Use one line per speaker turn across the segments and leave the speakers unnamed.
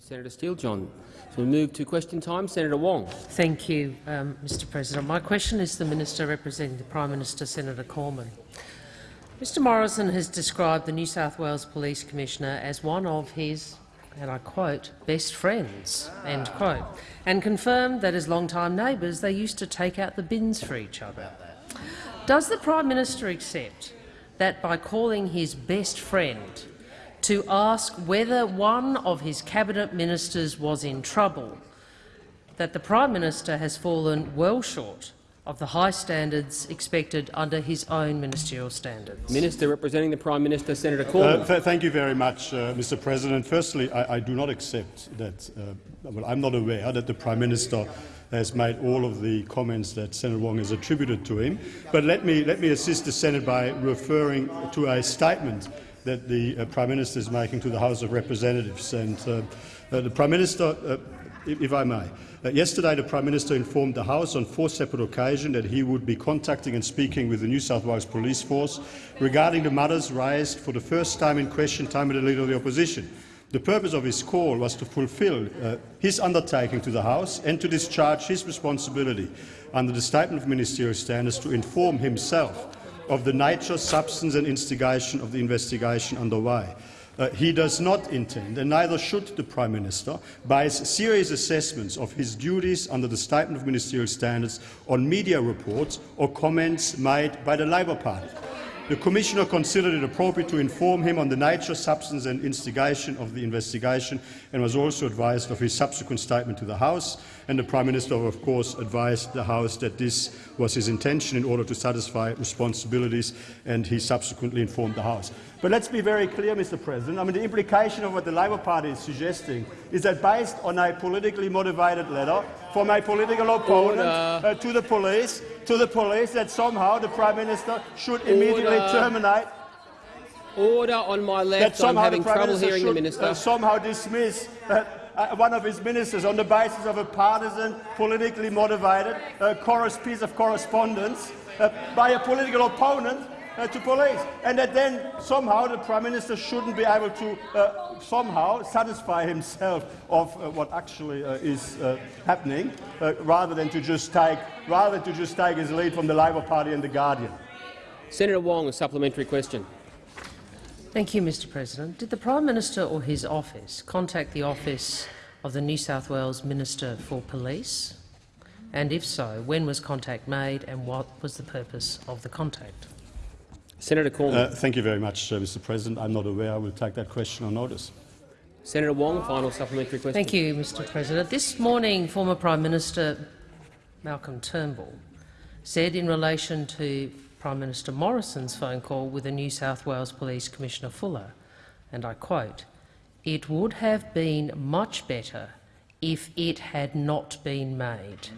Senator Steele-John. So we move to question time. Senator Wong.
Thank you, um, Mr President. My question is to the Minister representing the Prime Minister, Senator Cormann. Mr Morrison has described the New South Wales Police Commissioner as one of his, and I quote, best friends, end quote, and confirmed that as long-time neighbours they used to take out the bins for each other. Does the Prime Minister accept that by calling his best friend to ask whether one of his cabinet ministers was in trouble, that the Prime Minister has fallen well short of the high standards expected under his own ministerial standards.
Minister representing the Prime Minister, Senator Cormann.
Uh, th thank you very much, uh, Mr. President. Firstly, I, I, do not accept that. Uh, well, I'm not aware that the Prime Minister has made all of the comments that Senator Wong has attributed to him. But let me let me assist the Senate by referring to a statement that the uh, Prime Minister is making to the House of Representatives. And uh, uh, the Prime Minister, if, if, I may, yesterday the Prime Minister informed the House on four separate occasions that he would be contacting and speaking with the New South Wales Police Force regarding the matters raised for the first time in question time by the Leader of the Opposition. The purpose of his call was to fulfil uh, his undertaking to the House and to discharge his responsibility under the Statement of Ministerial Standards to inform himself of the nature, substance and instigation of the investigation underway. Uh, he does not intend, and neither should the Prime Minister, base serious assessments of his duties under the Statement of Ministerial Standards on media reports or comments made by the Labor Party. The Commissioner considered it appropriate to inform him on the nature, substance and instigation of the investigation and was also advised of his subsequent statement to the House. And the Prime Minister, of course, advised the House that this was his intention in order to satisfy responsibilities, and he subsequently informed the House. But let's be very clear, Mr. President. I mean, the implication of what the Labor Party is suggesting is that based on a politically motivated letter from a political opponent uh, to the police, to the police, that somehow the Prime Minister should immediately Order. terminate
Order on my left. I'm having trouble hearing
should,
the minister.
Uh, somehow dismiss uh, uh, one of his ministers on the basis of a partisan, politically motivated uh, piece of correspondence uh, by a political opponent uh, to police, and that then somehow the Prime Minister shouldn't be able to uh, somehow satisfy himself of uh, what actually uh, is uh, happening, rather than to just take rather to just take his lead from the Labor Party and the Guardian.
Senator Wong, a supplementary question.
Thank you, Mr President. Did the Prime Minister or his office contact the office of the New South Wales Minister for Police? And if so, when was contact made and what was the purpose of the contact?
Senator Cormann.
Uh, thank you very much, uh, Mr President. I'm not aware. I will take that question on notice.
Senator Wong, final supplementary question.
Thank you, Mr President. This morning, former Prime Minister Malcolm Turnbull said in relation to Prime Minister Morrison's phone call with the New South Wales Police Commissioner Fuller, and I quote, it would have been much better if it had not been made,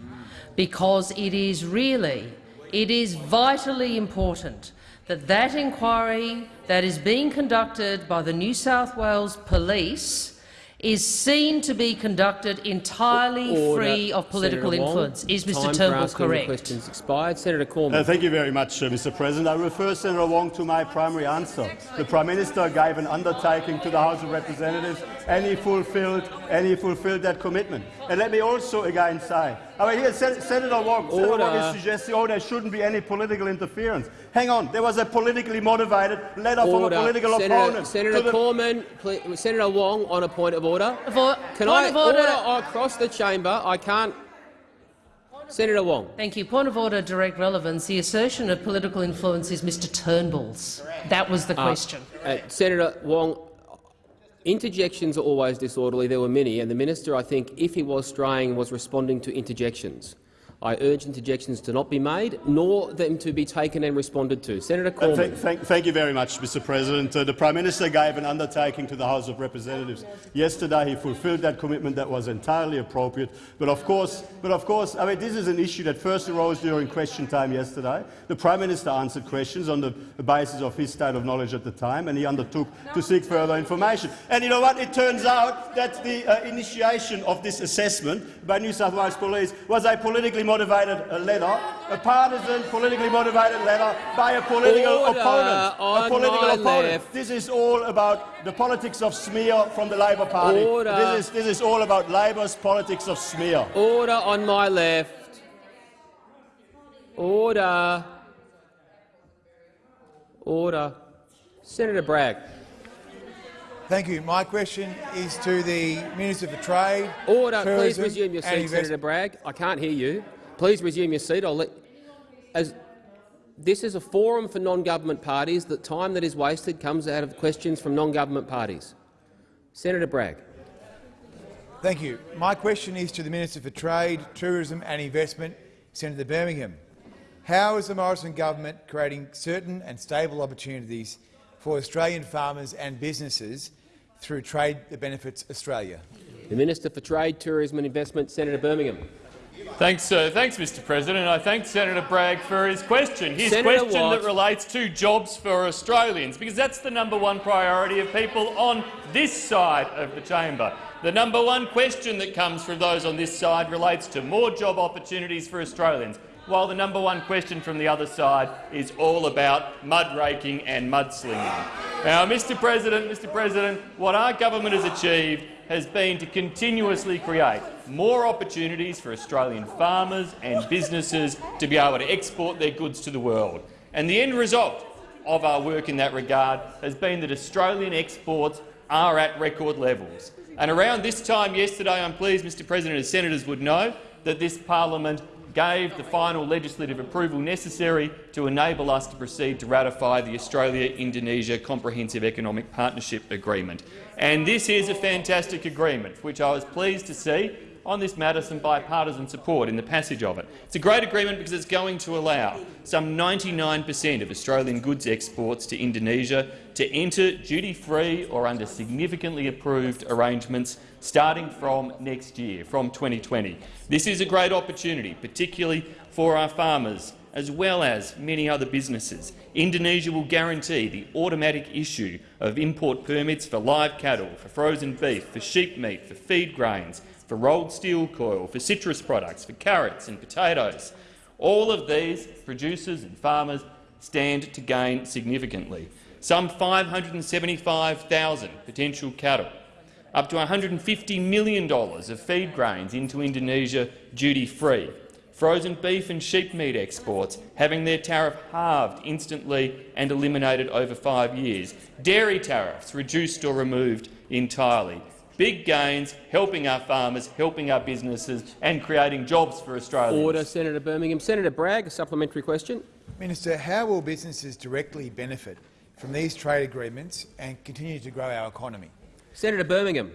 because it is really, it is vitally important that that inquiry that is being conducted by the New South Wales Police is seen to be conducted entirely Order. free of political Senator influence. Wong, is Mr Turnbull correct?
questions expired. Senator Cormann.
Uh, thank you very much, uh, Mr President. I refer Senator Wong to my primary answer. The Prime Minister gave an undertaking to the House of Representatives and he fulfilled, and he fulfilled that commitment. And let me also again say, I mean, here Sen Senator Wong, Senator Wong is suggesting oh, there shouldn't be any political interference. Hang on, there was a politically motivated letter order. from a political
Senator,
opponent.
Senator Cormann, please, Senator Wong, on a point of order.
For,
Can
I
order. order across the chamber? I can't. Senator Wong.
Thank you. Point of order, direct relevance. The assertion of political influence is Mr Turnbull's. That was the uh, question.
Uh, Senator Wong, interjections are always disorderly. There were many, and the minister, I think, if he was straying, was responding to interjections. I urge interjections to not be made, nor them to be taken and responded to. Senator Cormann.
Thank, thank, thank, you very much, Mr. President. Uh, the Prime Minister gave an undertaking to the House of Representatives yesterday. He fulfilled that commitment. That was entirely appropriate. But of course, but of course, I mean, this is an issue that first arose during question time yesterday. The Prime Minister answered questions on the basis of his state of knowledge at the time, and he undertook to seek further information. And you know what? It turns out that the uh, initiation of this assessment by New South Wales Police was a politically
motivated letter, a partisan, politically motivated letter by a political
Order
opponent. a political opponent.
left.
This is all about the politics of smear from the Labor Party.
Order.
This is this is all about Labor's politics of smear.
Order on my left. Order. Order. Senator Bragg.
Thank you. My question is to the Minister for Trade.
Order. Please resume your seat, Senator Bragg. I can't hear you. Please resume your seat. I'll let. As this is a forum for non-government parties. The time that is wasted comes out of questions from non-government parties. Senator Bragg.
Thank you. My question is to the Minister for Trade, Tourism and Investment, Senator Birmingham. How is the Morrison government creating certain and stable opportunities for Australian farmers and businesses through trade that benefits Australia?
The Minister for Trade, Tourism and Investment, Senator Birmingham.
Thanks, uh, thanks, Mr. President. I thank Senator Bragg for his question. His
Senator
question
Watt.
that relates to jobs for Australians, because that's the number one priority of people on this side of the chamber. The number one question that comes from those on this side relates to more job opportunities for Australians, while the number one question from the other side is all about mud raking and mudslinging. Now, Mr. President, Mr. President, what our government has achieved has been to continuously create more opportunities for Australian farmers and businesses to be able to export their goods to the world. And the end result of our work in that regard has been that Australian exports are at record levels. And around this time yesterday, I'm pleased, Mr President, as senators would know, that this parliament gave the final legislative approval necessary to enable us to proceed to ratify the Australia-Indonesia Comprehensive Economic Partnership Agreement. And this is a fantastic agreement, which I was pleased to see on this matter some bipartisan support in the passage of it. It's a great agreement because it's going to allow some 99 per cent of Australian goods exports to Indonesia to enter duty-free or under significantly approved arrangements starting from next year, from 2020. This is a great opportunity, particularly for our farmers as well as many other businesses. Indonesia will guarantee the automatic issue of import permits for live cattle, for frozen beef, for sheep meat, for feed grains, for rolled steel coil, for citrus products, for carrots and potatoes. All of these producers and farmers stand to gain significantly. Some 575,000 potential cattle, up to $150 million of feed grains into Indonesia duty-free, frozen beef and sheep meat exports having their tariff halved instantly and eliminated over five years, dairy tariffs reduced or removed entirely, big gains helping our farmers, helping our businesses and creating jobs for Australians.
Order, Senator Birmingham. Senator Bragg, a supplementary question.
Minister, how will businesses directly benefit from these trade agreements and continue to grow our economy?
Senator Birmingham.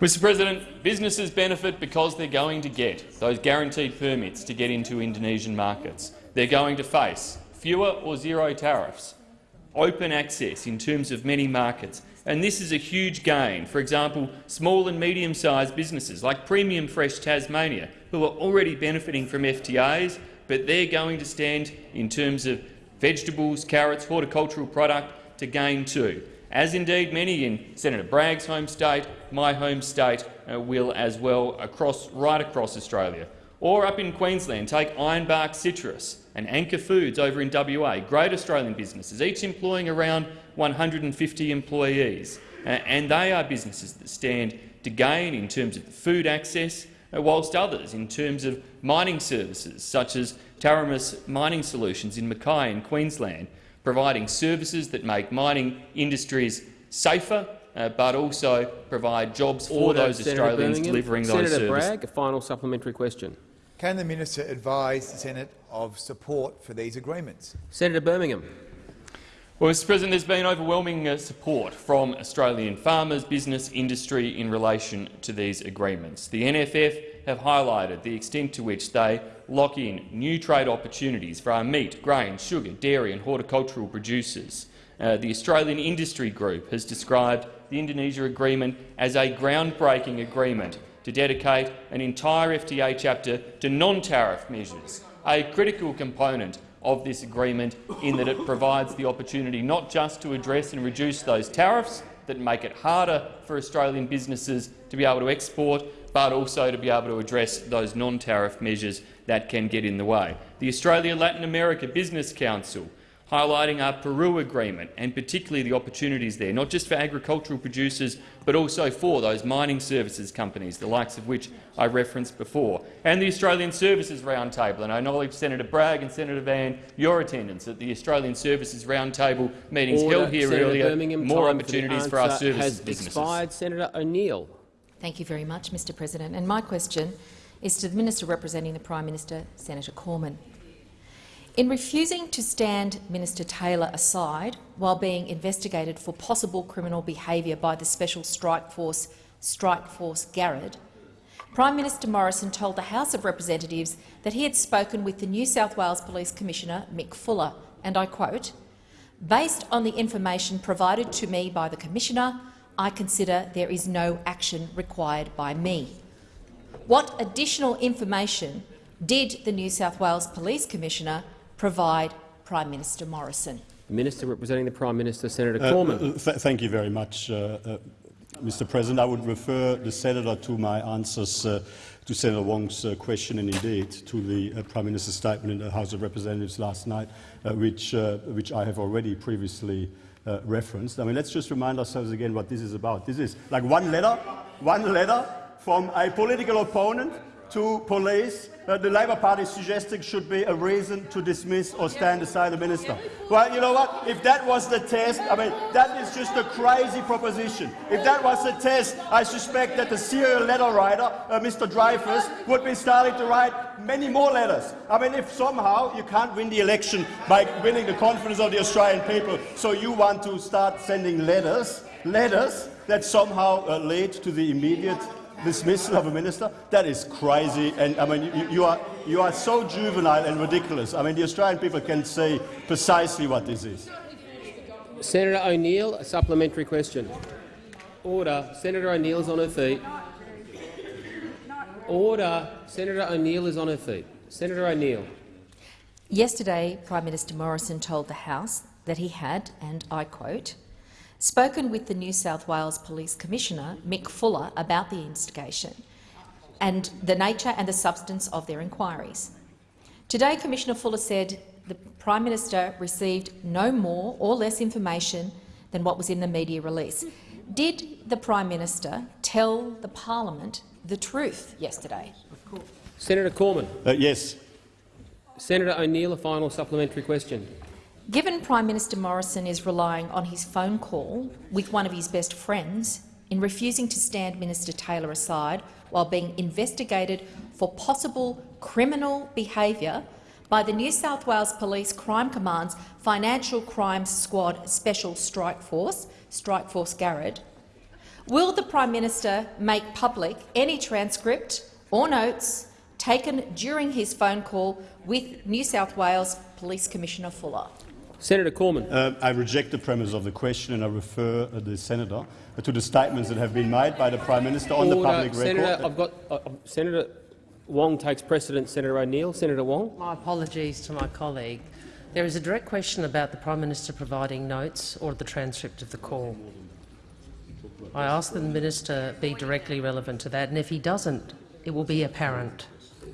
Mr President, businesses benefit because they're going to get those guaranteed permits to get into Indonesian markets. They're going to face fewer or zero tariffs, open access in terms of many markets, and this is a huge gain. For example, small and medium-sized businesses like Premium Fresh Tasmania, who are already benefiting from FTAs, but they're going to stand in terms of vegetables, carrots, horticultural product to gain too as indeed many in Senator Bragg's home state, my home state uh, will as well, across, right across Australia. Or up in Queensland, take Ironbark Citrus and Anchor Foods over in WA, great Australian businesses, each employing around 150 employees. Uh, and they are businesses that stand to gain in terms of food access, uh, whilst others in terms of mining services, such as Taramis Mining Solutions in Mackay in Queensland, providing services that make mining industries safer, uh, but also provide jobs for
Order,
those
Senator
Australians
Birmingham.
delivering those services.
Senator
services.
Bragg, a final supplementary question.
Can the minister advise the Senate of support for these agreements?
Senator Birmingham.
Well, Mr President, there's been overwhelming uh, support from Australian farmers, business, industry in relation to these agreements. The NFF have highlighted the extent to which they lock in new trade opportunities for our meat, grain, sugar, dairy and horticultural producers. Uh, the Australian Industry Group has described the Indonesia agreement as a groundbreaking agreement to dedicate an entire FTA chapter to non-tariff measures, a critical component of this agreement in that it provides the opportunity not just to address and reduce those tariffs, that make it harder for Australian businesses to be able to export, but also to be able to address those non-tariff measures that can get in the way. The Australia-Latin America Business Council highlighting our Peru agreement and particularly the opportunities there, not just for agricultural producers but also for those mining services companies, the likes of which I referenced before, and the Australian Services Roundtable. And I acknowledge Senator Bragg and Senator Van your attendance at the Australian Services Roundtable meetings
Order.
held here
Senator
earlier.
Birmingham,
More
time for
opportunities for our services
has
businesses.
expired. Senator O'Neill.
Thank you very much, Mr President. And my question is to the Minister representing the Prime Minister, Senator Cormann. In refusing to stand Minister Taylor aside while being investigated for possible criminal behaviour by the Special Strike Force, Strike Force Garrad, Prime Minister Morrison told the House of Representatives that he had spoken with the New South Wales Police Commissioner, Mick Fuller, and I quote, Based on the information provided to me by the Commissioner, I consider there is no action required by me. What additional information did the New South Wales Police Commissioner provide Prime Minister Morrison?
The Minister representing the Prime Minister, Senator
Uh,
Cormann.
uh, th thank you very much, uh, uh, Mr. President. I would refer the senator to my answers uh, to Senator Wong's uh, question and indeed to the uh, Prime Minister's statement in the House of Representatives last night, uh, which, uh, which I have already previously uh, referenced. I mean, let's just remind ourselves again what this is about. This is like one letter, one letter from a political opponent to police that the Labour Party suggesting should be a reason to dismiss or stand aside the minister. Well, you know what? If that was the test, I mean, that is just a crazy proposition. If that was the test, I suspect that the serial letter writer, uh, Mr Dreyfus, would be starting to write many more letters. I mean, if somehow you can't win the election by winning the confidence of the Australian people, so you want to start sending letters, letters that somehow uh, lead to the immediate dismissal of a minister? That is crazy. And I mean, you, you, are, you are so juvenile and ridiculous. I mean, the Australian people can see precisely what this is.
Senator O'Neill, a supplementary question. Order. Senator O'Neill is on her feet. Order. Senator O'Neill is on her feet. Senator O'Neill.
Yesterday, Prime Minister Morrison told the House that he had, and I quote, spoken with the New South Wales Police Commissioner, Mick Fuller, about the instigation and the nature and the substance of their inquiries. Today, Commissioner Fuller said the Prime Minister received no more or less information than what was in the media release. Did the Prime Minister tell the parliament the truth yesterday?
Senator Cormann.
Uh, yes.
Senator O'Neill, a final supplementary question.
Given Prime Minister Morrison is relying on his phone call with one of his best friends in refusing to stand Minister Taylor aside while being investigated for possible criminal behaviour by the New South Wales Police Crime Command's Financial Crimes Squad Special Strike Force, Strike Force Garrad, will the Prime Minister make public any transcript or notes taken during his phone call with New South Wales Police Commissioner Fuller?
Senator Cormann.
Uh, I reject the premise of the question and I refer uh, the senator uh, to the statements that have been made by the Prime Minister on
Order.
the public
Senator,
record.
I've got uh, uh, Senator Wong takes precedence, Senator O'Neill. Senator Wong.
My apologies to my colleague. There is a direct question about the Prime Minister providing notes or the transcript of the call. I ask that the minister be directly relevant to that, and if he doesn't, it will be apparent.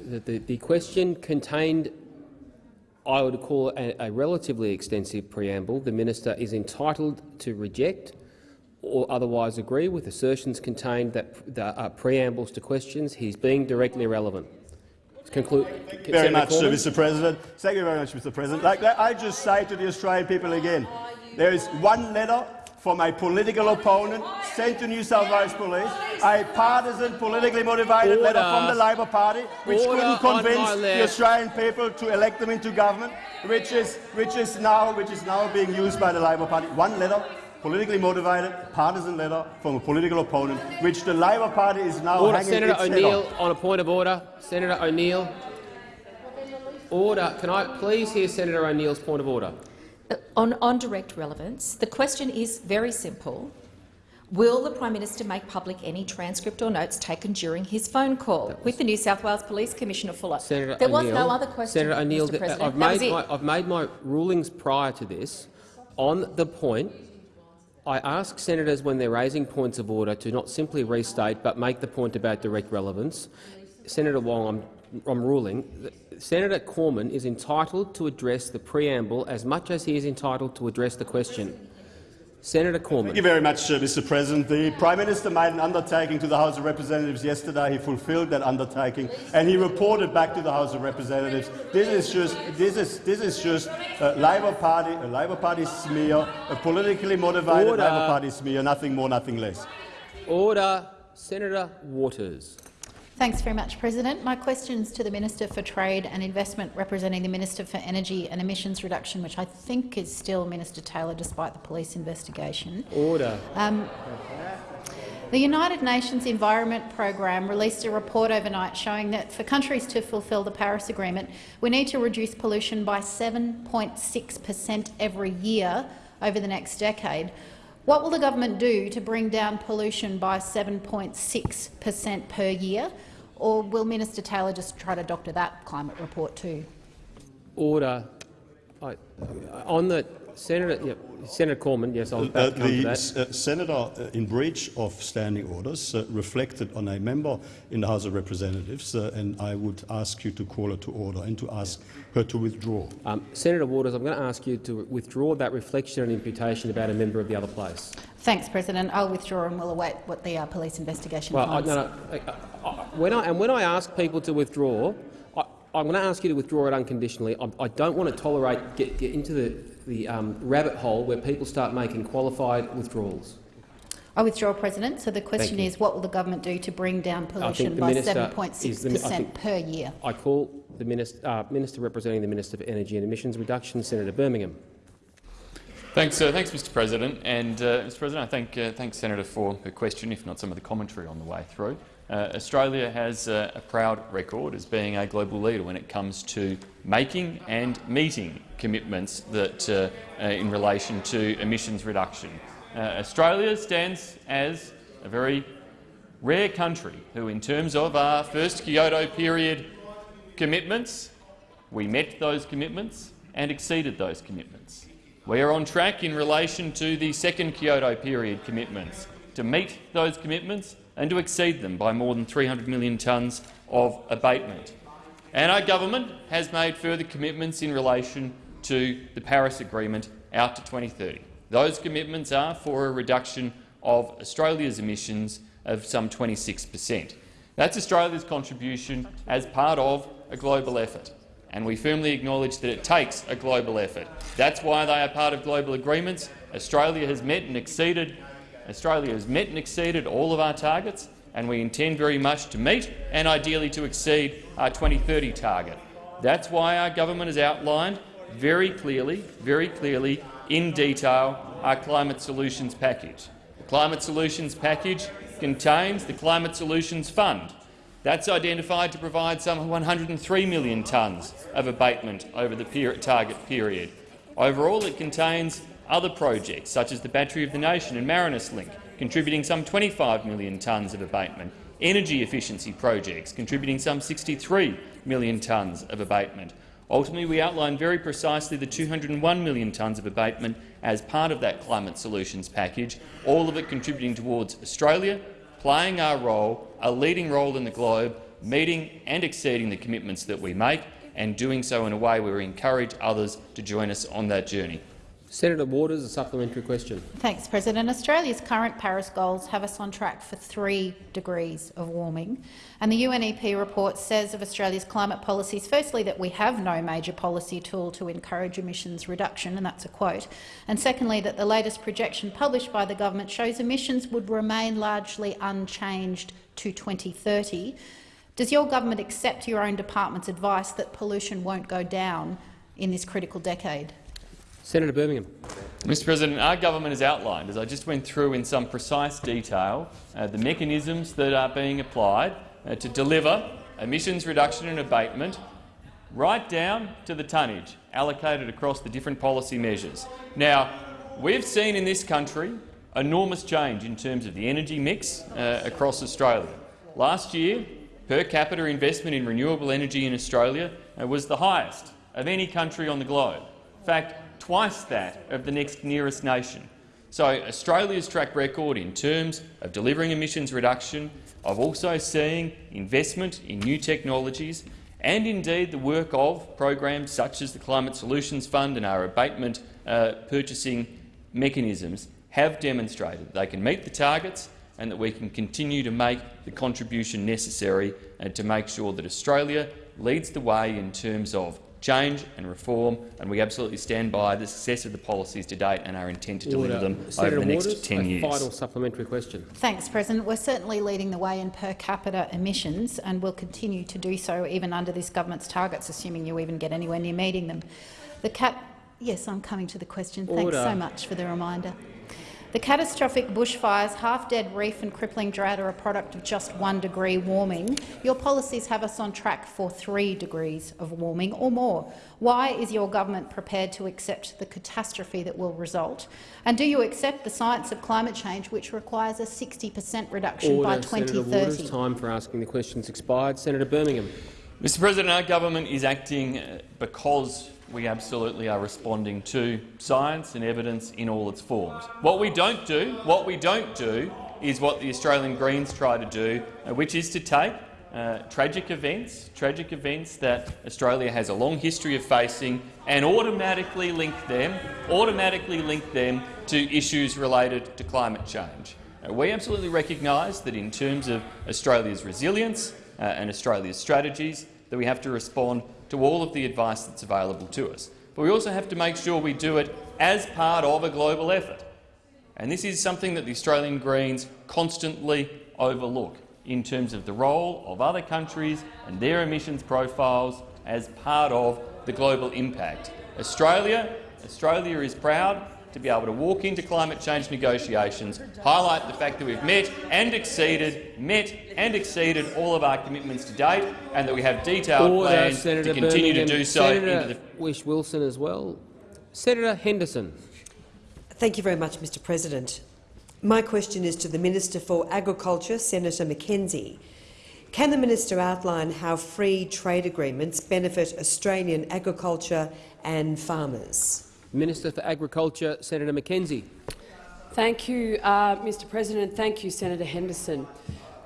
The, the, the question contained, I would call a, a relatively extensive preamble. The minister is entitled to reject or otherwise agree with assertions contained that, that are preambles to questions. He's being directly relevant. Conclude.
very much, Mr. President. Thank you very much, Mr. President. Like I just say to the Australian people again, there is one letter from a political opponent sent to New South Wales Police, a partisan, politically motivated
Order.
letter from the Labor Party, which
Order
couldn't convince the. Australian people to elect them into government, which is, which is now, which is now being used by the Labor Party. One letter. Politically motivated, partisan letter from a political opponent, which the Labor Party is now
Order.
hanging
Senator O'Neill
on.
on a point of order. Senator O'Neill. Order. Can I please hear Senator O'Neill's point of order?
On, on direct relevance, the question is very simple. Will the Prime Minister make public any transcript or notes taken during his phone call with the New South Wales Police Commissioner Fuller?
Senator
there was no other question,
Senator O'Neill,
Mr
th-
President.
I've made, my, I've made my rulings prior to this on the point I ask senators when they're raising points of order to not simply restate but make the point about direct relevance. Senator Wong, I'm, I'm ruling that Senator Cormann is entitled to address the preamble as much as he is entitled to address the question. Senator Cormann.
Thank you very much, uh, Mr. President. The Prime Minister made an undertaking to the House of Representatives yesterday. He fulfilled that undertaking, and he reported back to the House of Representatives. This is just, this is, this is just a Labor Party, a Labor Party smear, a politically motivated
Order.
Labor Party smear, nothing more, nothing less.
Order. Senator Waters.
Thanks very much, President. My question is to the Minister for Trade and Investment, representing the Minister for Energy and Emissions Reduction, which I think is still Minister Taylor, despite the police investigation.
Order.
Um, the United Nations Environment Programme released a report overnight showing that for countries to fulfil the Paris Agreement, we need to reduce pollution by 7.6 per cent every year over the next decade. What will the government do to bring down pollution by 7.6 per cent per year, or will Minister Taylor just try to doctor that climate report too?
Order. I, on the Senator, yeah, Senator Cormann, yes, I'll
Uh,
about to come to
the
that.
s- uh, senator, uh, in breach of standing orders, uh, reflected on a member in the House of Representatives, uh, and I would ask you to call her to order and to ask her to withdraw.
Um, Senator Waters, I'm going to ask you to withdraw that reflection and imputation about a member of the other place.
Thanks, President. I'll withdraw and we'll await what the uh, police investigation
Well, I,
finds.
no, no, I- I- when I, and when I ask people to withdraw, I, I'm going to ask you to withdraw it unconditionally. I, I don't want to tolerate get, get into the, the um, rabbit hole where people start making qualified withdrawals.
I withdraw, President. So the question is, what will the government do to bring down pollution by 7.6
is the-
per
I
per year?
I call the minister, uh, minister representing the Minister for Energy and Emissions Reduction, Senator Birmingham.
Thanks, uh, thanks, Mr. President. And uh, Mr. President, I thank uh, thanks Senator for her question, if not some of the commentary on the way through. Uh, Australia has uh, a proud record as being a global leader when it comes to making and meeting commitments that, uh, uh, in relation to emissions reduction. Uh, Australia stands as a very rare country who, in terms of our first Kyoto period commitments, we met those commitments and exceeded those commitments. We are on track in relation to the second Kyoto period commitments to meet those commitments and to exceed them by more than 300 million tonnes of abatement. And our government has made further commitments in relation to the Paris Agreement out to 2030. Those commitments are for a reduction of Australia's emissions of some 26 per cent. That's Australia's contribution as part of a global effort, and we firmly acknowledge that it takes a global effort. That's why they are part of global agreements. Australia has met and exceeded Australia has met and exceeded all of our targets, and we intend very much to meet and ideally to exceed our 2030 target. That's why our government has outlined very clearly, very clearly, in detail, our climate solutions package. The climate solutions package contains the Climate Solutions Fund. That's identified to provide some 103 million tonnes of abatement over the target period. Overall, it contains other projects, such as the Battery of the Nation and Marinus Link, contributing some 25 million tonnes of abatement, energy efficiency projects contributing some 63 million tonnes of abatement. Ultimately, we outlined very precisely the 201 million tonnes of abatement as part of that climate solutions package, all of it contributing towards Australia playing our role, a leading role in the globe, meeting and exceeding the commitments that we make, and doing so in a way where we encourage others to join us on that journey.
Senator Waters, a supplementary question.
Thanks, President. Australia's current Paris goals have us on track for three degrees of warming. And the UNEP report says of Australia's climate policies, firstly, that we have no major policy tool to encourage emissions reduction, and that's a quote. And secondly, that the latest projection published by the government shows emissions would remain largely unchanged to 2030. Does your government accept your own department's advice that pollution won't go down in this critical decade?
Senator Birmingham.
Mr President, our government has outlined, as I just went through in some precise detail, uh, the mechanisms that are being applied uh, to deliver emissions reduction and abatement right down to the tonnage allocated across the different policy measures. Now, we've seen in this country enormous change in terms of the energy mix uh, across Australia. Last year, per capita investment in renewable energy in Australia was the highest of any country on the globe. In fact, twice that of the next nearest nation. So Australia's track record in terms of delivering emissions reduction, of also seeing investment in new technologies and indeed the work of programs such as the Climate Solutions Fund and our abatement uh, purchasing mechanisms have demonstrated they can meet the targets and that we can continue to make the contribution necessary uh, to make sure that Australia leads the way in terms of change and reform, and we absolutely stand by the success of the policies to date and our intent to deliver them
Senator
over the next
Waters,
10
a
years.
final supplementary question.
Thanks, President. We're certainly leading the way in per capita emissions and will continue to do so even under this government's targets, assuming you even get anywhere near meeting them. The cap. yes, I'm coming to the question. Thanks
Order.
so much for the reminder. The catastrophic bushfires, half-dead reef and crippling drought are a product of just one degree warming. Your policies have us on track for three degrees of warming or more. Why is your government prepared to accept the catastrophe that will result? And do you accept the science of climate change, which requires a 60 per cent reduction
Order.
by
Senator
2030?
Waters, time for asking the questions expired. Senator Birmingham.
Mr President, our government is acting because we absolutely are responding to science and evidence in all its forms. What we don't do, what we don't do, is what the Australian Greens try to do, uh, which is to take uh, tragic events, tragic events that Australia has a long history of facing, and automatically link them, automatically link them to issues related to climate change. Uh, we absolutely recognise that in terms of Australia's resilience uh, and Australia's strategies, that we have to respond to all of the advice that's available to us. But we also have to make sure we do it as part of a global effort. And this is something that the Australian Greens constantly overlook in terms of the role of other countries and their emissions profiles as part of the global impact. Australia, Australia is proud to be able to walk into climate change negotiations, highlight the fact that we've met and exceeded, met and exceeded all of our commitments to date, and that we have detailed
Order,
plans
Senator
to continue
Birmingham.
to do so
Senator
into the
Whish-Wilson as well. Senator Henderson.
Thank you very much, Mr President. My question is to the Minister for Agriculture, Senator McKenzie. Can the minister outline how free trade agreements benefit Australian agriculture and farmers?
Minister for Agriculture, Senator McKenzie.
Thank you, uh, Mr President. Thank you, Senator Henderson.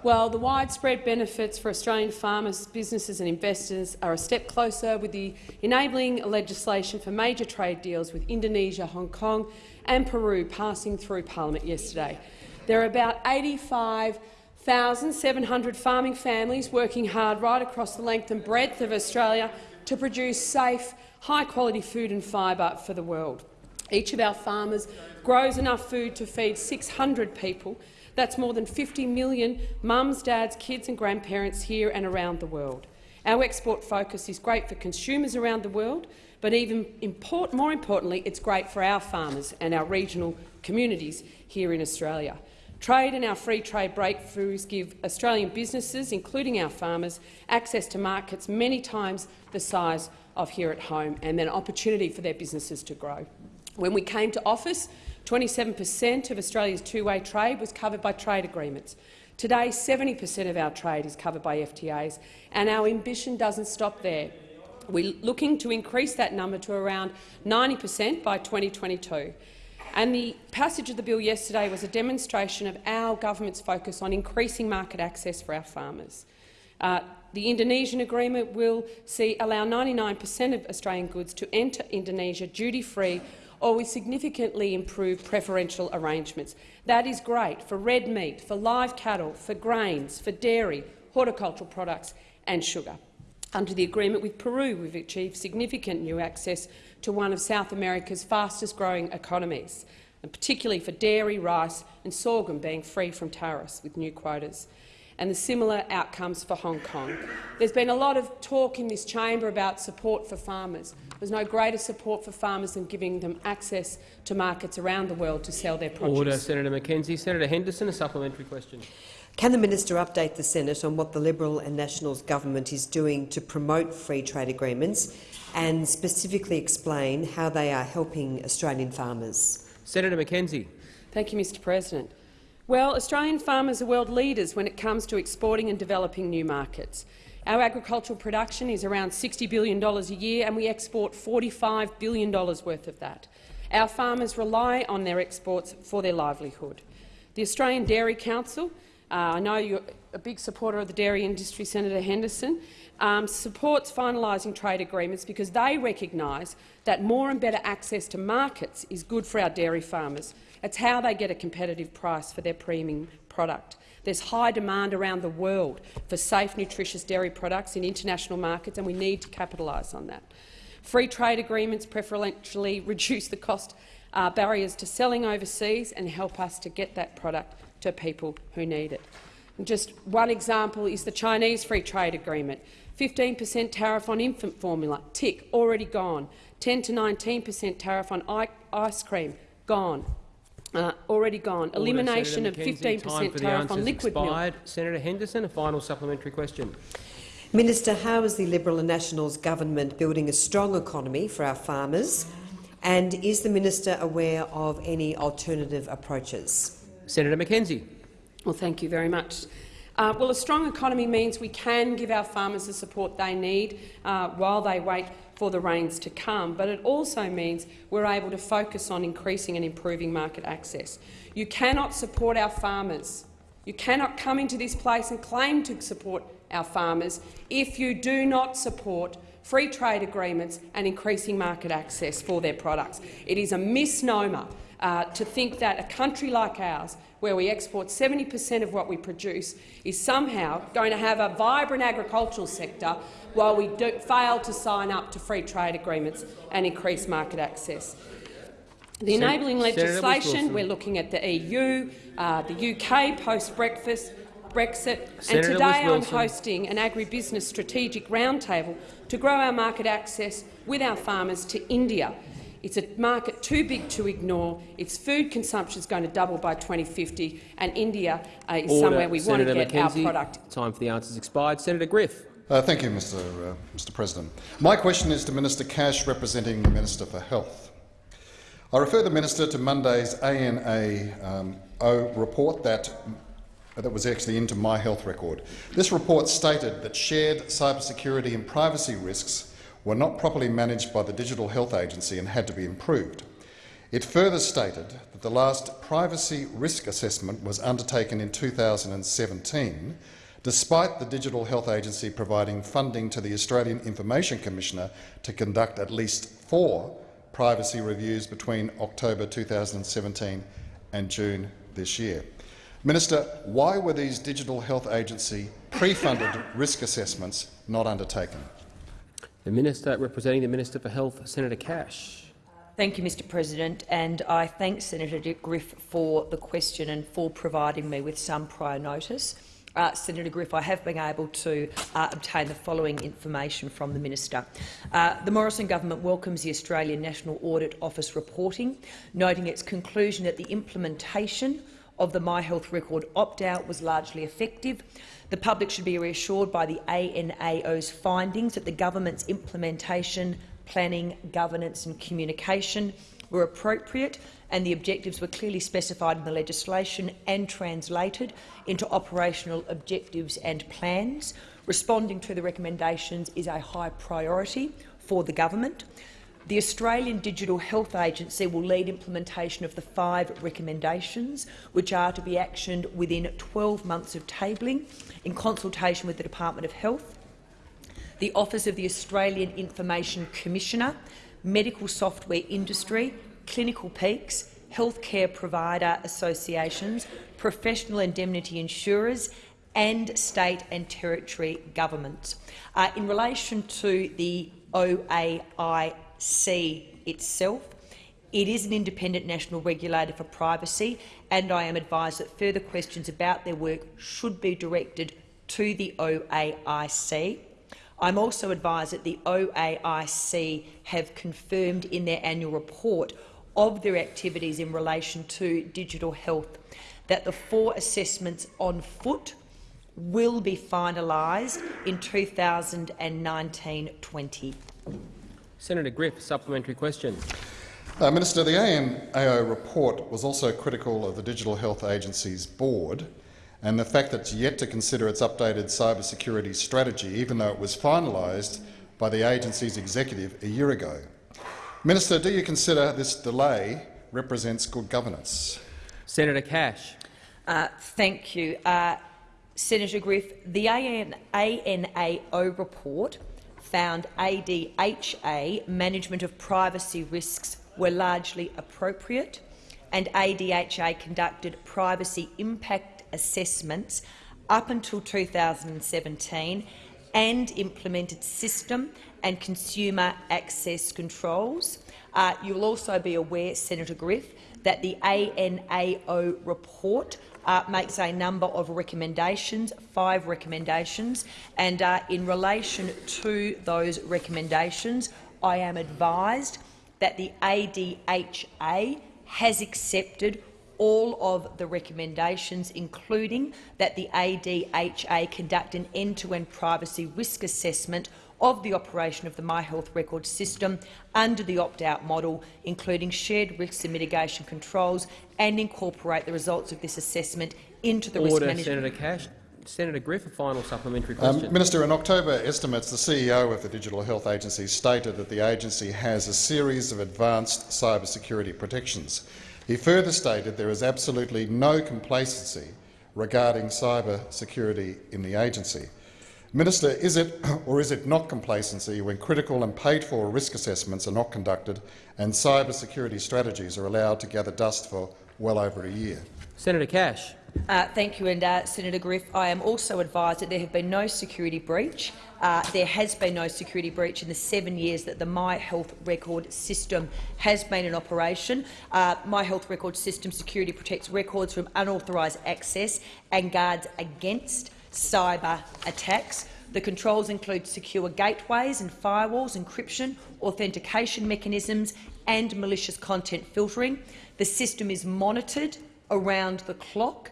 Well, the widespread benefits for Australian farmers, businesses and investors are a step closer with the enabling legislation for major trade deals with Indonesia, Hong Kong and Peru passing through parliament yesterday. There are about 85,700 farming families working hard right across the length and breadth of Australia to produce safe, high-quality food and fibre for the world. Each of our farmers grows enough food to feed 600 people. That's more than 50 million mums, dads, kids and grandparents here and around the world. Our export focus is great for consumers around the world, but even import, more importantly, it's great for our farmers and our regional communities here in Australia. Trade and our free trade breakthroughs give Australian businesses, including our farmers, access to markets many times the size of here at home and an opportunity for their businesses to grow. When we came to office, 27 per cent of Australia's two-way trade was covered by trade agreements. Today, 70 per cent of our trade is covered by FTAs, and our ambition doesn't stop there. We're looking to increase that number to around 90 per cent by 2022. And the passage of the bill yesterday was a demonstration of our government's focus on increasing market access for our farmers. Uh, the Indonesian agreement will see allow 99 per cent of Australian goods to enter Indonesia duty-free or with significantly improved preferential arrangements. That is great for red meat, for live cattle, for grains, for dairy, horticultural products and sugar. Under the agreement with Peru, we've achieved significant new access to one of South America's fastest-growing economies, and particularly for dairy, rice and sorghum being free from tariffs with new quotas and the similar outcomes for Hong Kong. There's been a lot of talk in this chamber about support for farmers. There's no greater support for farmers than giving them access to markets around the world to sell their produce.
Order, Senator McKenzie. Senator Henderson, a supplementary question.
Can the minister update the Senate on what the Liberal and Nationals government is doing to promote free trade agreements and specifically explain how they are helping Australian farmers?
Senator McKenzie.
Thank you, Mr President. Well, Australian farmers are world leaders when it comes to exporting and developing new markets. Our agricultural production is around $60 billion a year, and we export $45 billion worth of that. Our farmers rely on their exports for their livelihood. The Australian Dairy Council, uh, I know you're a big supporter of the dairy industry, Senator Henderson, um, supports finalising trade agreements because they recognise that more and better access to markets is good for our dairy farmers. It's how they get a competitive price for their premium product. There's high demand around the world for safe, nutritious dairy products in international markets, and we need to capitalise on that. Free trade agreements preferentially reduce the cost uh, barriers to selling overseas and help us to get that product to people who need it. And just one example is the Chinese Free Trade Agreement. 15 per cent tariff on infant formula, tick, already gone. 10 to 19 per cent tariff on ice cream, gone. Uh, already gone.
Order,
Elimination of 15 per
Time
cent
for the
tariff on liquid
expired.
milk.
Senator Henderson, a final supplementary question.
Minister, how is the Liberal and Nationals government building a strong economy for our farmers? And is the minister aware of any alternative approaches?
Senator McKenzie.
Well, thank you very much. Uh, well, a strong economy means we can give our farmers the support they need uh, while they wait for the rains to come, but it also means we're able to focus on increasing and improving market access. You cannot support our farmers. You cannot come into this place and claim to support our farmers if you do not support free trade agreements and increasing market access for their products. It is a misnomer uh, to think that a country like ours, where we export 70 per cent of what we produce, is somehow going to have a vibrant agricultural sector while we do fail to sign up to free trade agreements and increase market access. The enabling legislation, we're looking at the EU, uh, the UK post-Brexit, Brexit, and today I'm hosting an agribusiness strategic roundtable to grow our market access with our farmers to India. It's a market too big to ignore. Its food consumption is going to double by 2050, and India uh, is
Order.
somewhere we
Senator
want to get
McKenzie.
our product.
Time for the answers expired. Senator Griff.
Uh, thank you, Mr. Uh, Mr. President. My question is to Minister Cash, representing the Minister for Health. I refer the minister to Monday's ANA um, report that that was actually into my health record. This report stated that shared cybersecurity and privacy risks were not properly managed by the Digital Health Agency and had to be improved. It further stated that the last privacy risk assessment was undertaken in 2017, despite the Digital Health Agency providing funding to the Australian Information Commissioner to conduct at least four privacy reviews between October 2017 and June this year. Minister, why were these Digital Health Agency pre-funded risk assessments not undertaken?
The Minister representing the Minister for Health, Senator Cash.
Thank you, Mr President, and I thank Senator Dick Griff for the question and for providing me with some prior notice. Uh, Senator Griff, I have been able to uh, obtain the following information from the Minister. Uh, the Morrison government welcomes the Australian National Audit Office reporting, noting its conclusion that the implementation of the My Health Record opt-out was largely effective. The public should be reassured by the ANAO's findings that the government's implementation, planning, governance and communication were appropriate and the objectives were clearly specified in the legislation and translated into operational objectives and plans. Responding to the recommendations is a high priority for the government. The Australian Digital Health Agency will lead implementation of the five recommendations, which are to be actioned within 12 months of tabling, in consultation with the Department of Health, the Office of the Australian Information Commissioner, medical software industry, clinical peaks, healthcare provider associations, professional indemnity insurers and state and territory governments. Uh, in relation to the OAIC itself, it is an independent national regulator for privacy, and I am advised that further questions about their work should be directed to the OAIC. I'm also advised that the OAIC have confirmed in their annual report of their activities in relation to digital health that the four assessments on foot will be finalised in 2019-20.
Senator Griff, supplementary question.
Uh, Minister, the ANAO report was also critical of the Digital Health Agency's board and the fact that it's yet to consider its updated cybersecurity strategy, even though it was finalised by the agency's executive a year ago. Minister, do you consider this delay represents good governance?
Senator Cash.
Uh, thank you. Uh, Senator Griff, the AN ANAO report found ADHA management of privacy risks were largely appropriate and ADHA conducted privacy impact assessments up until 2017 and implemented system and consumer access controls. Uh, you will also be aware, Senator Griff, that the ANAO report uh, makes a number of recommendations, five recommendations, and uh, in relation to those recommendations, I am advised that the ADHA has accepted all of the recommendations, including that the ADHA conduct an end-to-end -end privacy risk assessment of the operation of the My Health Record system under the opt-out model, including shared risks and mitigation controls, and incorporate the results of this assessment into the
Order,
risk management.
Senator Cash. Senator Griff, a final supplementary
Um. Minister, in October estimates, the CEO of the Digital Health Agency stated that the agency has a series of advanced cyber security protections. He further stated there is absolutely no complacency regarding cyber security in the agency. Minister, is it or is it not complacency when critical and paid-for risk assessments are not conducted and cyber security strategies are allowed to gather dust for well over a year?
Senator Cash.
Uh, thank you, and uh, Senator Griff. I am also advised that there have been no security breach. Uh, there has been no security breach in the seven years that the My Health Record system has been in operation. Uh, My Health Record system security protects records from unauthorised access and guards against cyber attacks. The controls include secure gateways and firewalls, encryption, authentication mechanisms and malicious content filtering. The system is monitored around the clock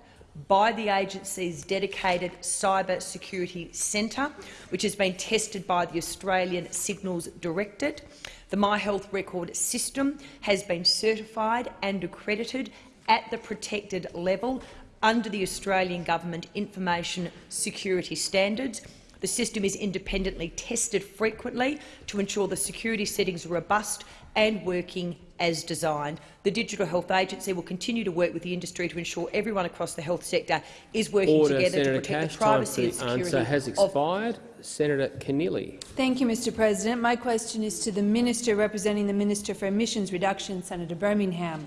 by the agency's dedicated cyber security centre, which has been tested by the Australian Signals Directorate. The My Health Record system has been certified and accredited at the protected level under the Australian Government Information Security Standards. The system is independently tested frequently to ensure the security settings are robust and working as designed. The Digital Health Agency will continue to work with the industry to ensure everyone across the health sector is working
Order,
together
Senator
to protect
Cash.
the privacy
Time
and
for the
security
answer has
of
expired. Senator Keneally.
Thank you, Mr President. My question is to the Minister representing the Minister for Emissions Reduction, Senator Birmingham.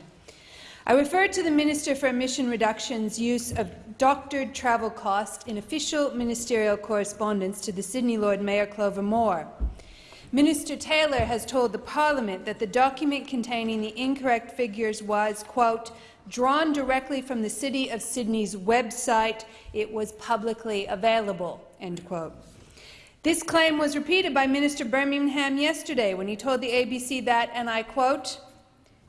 I refer to the Minister for Emission Reduction's use of doctored travel cost in official ministerial correspondence to the Sydney Lord Mayor Clover Moore. Minister Taylor has told the parliament that the document containing the incorrect figures was, quote, drawn directly from the City of Sydney's website. It was publicly available, end quote. This claim was repeated by Minister Birmingham yesterday when he told the ABC that, and I quote,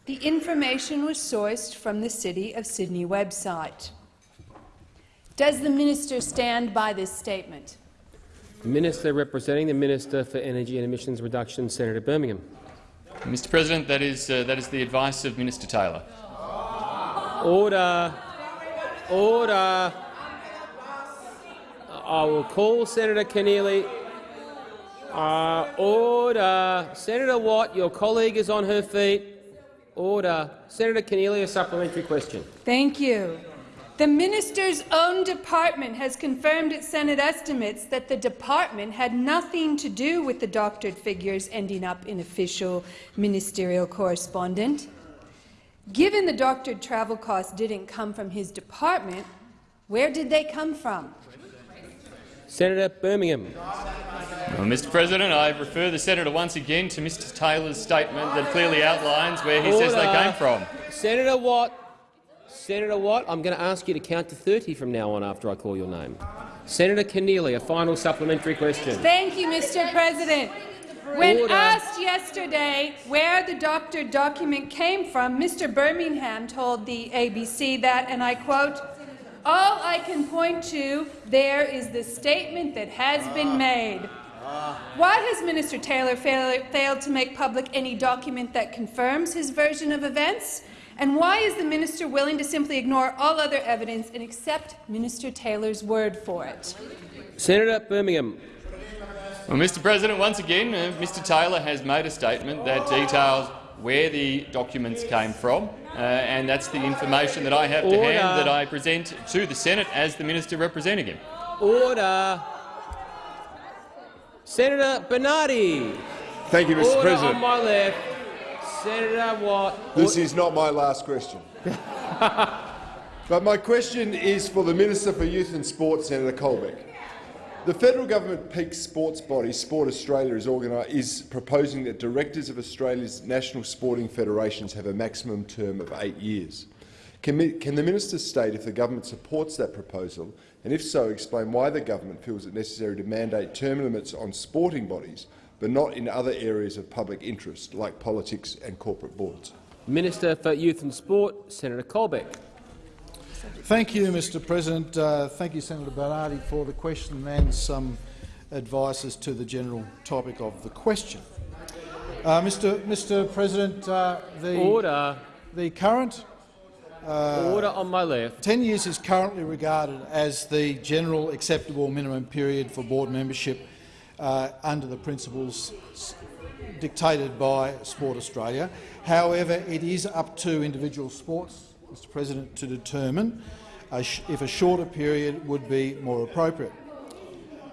the information was sourced from the City of Sydney website. Does the minister stand by this statement?
The Minister representing the Minister for Energy and Emissions Reduction, Senator Birmingham.
Mr President, that is, uh, that is the advice of Minister Taylor.
Order. Order. I will call Senator Keneally. Uh, order. Senator Watt, your colleague is on her feet. Order. Senator Keneally, a supplementary question.
Thank you. The minister's own department has confirmed at Senate estimates that the department had nothing to do with the doctored figures ending up in official ministerial correspondence. Given the doctored travel costs didn't come from his department, where did they come from?
Senator Birmingham.
Well, Mr President, I refer the senator once again to Mr Taylor's statement that clearly outlines where he
Order.
says they came from.
Senator Watt. Senator Watt, I'm going to ask you to count to 30 from now on after I call your name. Senator Keneally, a final supplementary question.
Thank you, Mr. President. When
Order.
asked yesterday where the doctor document came from, Mr. Birmingham told the ABC that, and I quote, all I can point to there is the statement that has been made. Why has Minister Taylor fail failed to make public any document that confirms his version of events? And why is the minister willing to simply ignore all other evidence and accept Minister Taylor's word for it?
Senator Birmingham.
Well, Mr President, once again, uh, Mr Taylor has made a statement that details where the documents came from, Uh, and that's the information that I have to hand that I present to the Senate as the minister representing him.
Order. Senator Bernardi.
Thank you, Mr.
Order
President.
on my left. Senator Watt.
This is not my last question. but my question is for the Minister for Youth and Sport, Senator Colbeck. The federal government peak sports body, Sport Australia, is, is proposing that directors of Australia's national sporting federations have a maximum term of eight years. Can, can the minister state if the government supports that proposal, and if so, explain why the government feels it necessary to mandate term limits on sporting bodies, but not in other areas of public interest, like politics and corporate boards?
Minister for Youth and Sport, Senator Colbeck.
Thank you, Mr President. Uh, thank you, Senator Bernardi, for the question and some advice as to the general topic of the question. Uh, Mr. Mr. President, uh, the,
Order.
the current uh,
Order on my left.
10 years is currently regarded as the general acceptable minimum period for board membership uh, under the principles dictated by Sport Australia. However, it is up to individual sports, Mr President, to determine if a shorter period would be more appropriate.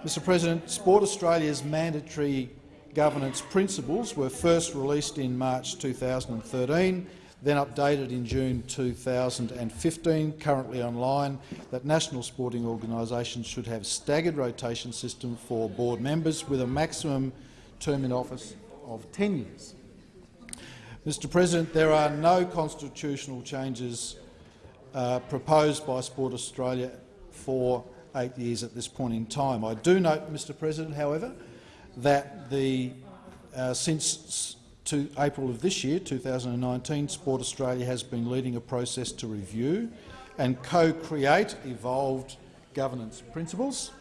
Mr President, Sport Australia's mandatory governance principles were first released in March 2013, then updated in June 2015, currently online, that national sporting organisations should have staggered rotation system for board members with a maximum term in office of 10 years. Mr President, there are no constitutional changes uh, proposed by Sport Australia for eight years at this point in time. I do note, Mr President, however, that the, uh, since to April of this year, 2019, Sport Australia has been leading a process to review and co-create evolved governance principles.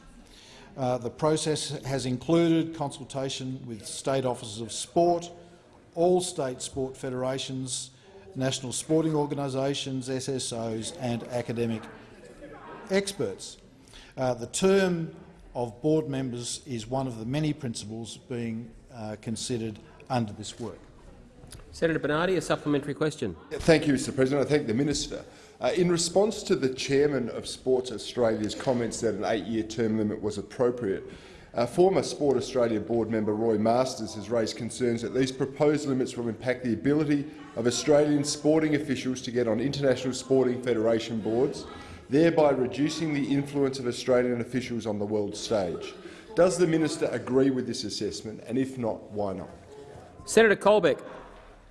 Uh, the process has included consultation with state officers of sport, all state sport federations, national sporting organisations, SSOs and academic experts. Uh, the term of board members is one of the many principles being uh, considered under this work.
Senator Bernardi, a supplementary question.
Thank you, Mr President. I thank the minister. Uh, in response to the chairman of Sports Australia's comments that an eight-year term limit was appropriate, uh, former Sport Australia board member Roy Masters has raised concerns that these proposed limits will impact the ability of Australian sporting officials to get on international sporting federation boards, thereby reducing the influence of Australian officials on the world stage. Does the minister agree with this assessment, and if not, why not?
Senator Colbeck.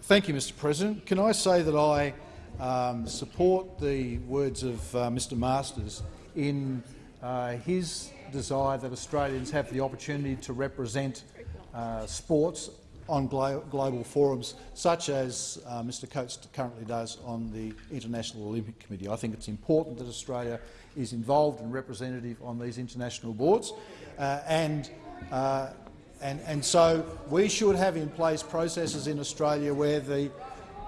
Thank you, Mr President. Can I say that I um, support the words of uh, Mr Masters in uh, his desire that Australians have the opportunity to represent uh, sports on glo global forums, such as uh, Mr Coates currently does on the International Olympic Committee. I think it's important that Australia is involved and representative on these international boards, uh, and, uh, and, and so we should have in place processes in Australia where the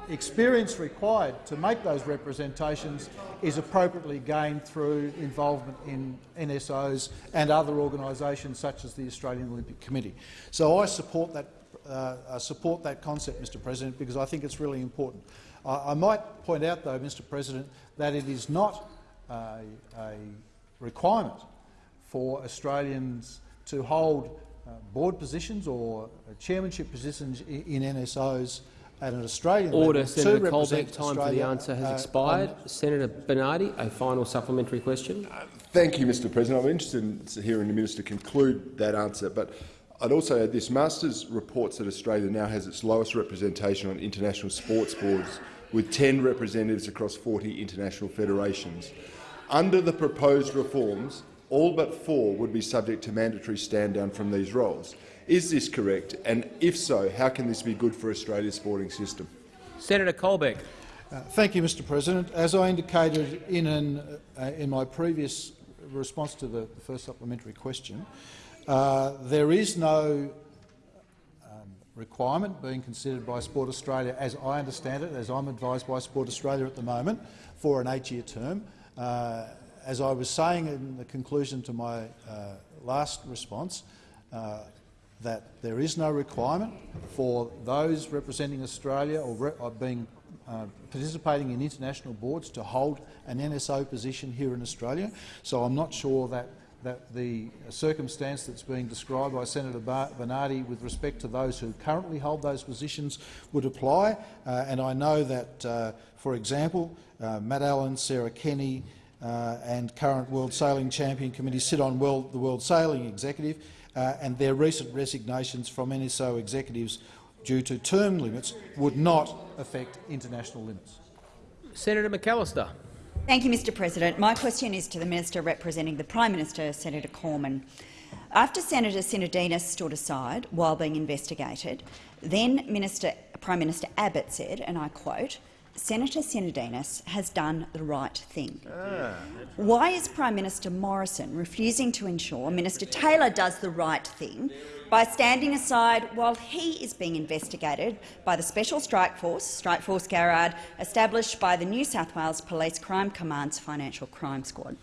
experience required to make those representations is appropriately gained through involvement in NSOs and other organisations such as the Australian Olympic Committee. So I support that, uh, support that concept, Mr President, because I think it's really important. I, I might point out, though, Mr President, that it is not a, a requirement for Australians to hold uh, board positions or chairmanship positions in, in NSOs at an Australian
Order,
level
Senator
to
Colbeck. Time for the answer has
uh,
expired.
on-
Senator Bernardi, a final supplementary question.
Thank you, Mr President. I'm interested in hearing the minister conclude that answer, but I'd also add this. Masters reports that Australia now has its lowest representation on international sports boards, with 10 representatives across 40 international federations. Under the proposed reforms, all but four would be subject to mandatory stand-down from these roles. Is this correct? And if so, how can this be good for Australia's sporting system?
Senator Colbeck.
Uh, thank you, Mr President. As I indicated in, an, uh, in my previous response to the, the first supplementary question, uh, there is no um, requirement being considered by Sport Australia, as I understand it, as I'm advised by Sport Australia at the moment, for an eight-year term. Uh, as I was saying in the conclusion to my uh, last response, uh,
that there is no requirement for those representing Australia or, re or being uh, participating in international boards to hold an NSO position here in Australia. So I'm not sure that that the circumstance that's being described by Senator Bernardi with respect to those who currently hold those positions would apply. Uh, and I know that, uh, for example, uh, Matt Allen, Sarah Kenny uh, and current World Sailing Champion Committee sit on world, the World Sailing Executive, Uh, and their recent resignations from NSO executives due to term limits would not affect international limits.
Senator McAllister.
Thank you, Mr President. My question is to the Minister representing the Prime Minister, Senator Cormann. After Senator Sinodinos stood aside while being investigated, then Minister, Prime Minister Abbott said, and I quote, Senator Sinodinos has done the right thing. Ah. Why is Prime Minister Morrison refusing to ensure Minister Taylor does the right thing by standing aside while he is being investigated by the Special Strike Force, Strike Force Garrad, established by the New South Wales Police Crime Command's Financial Crime Squad?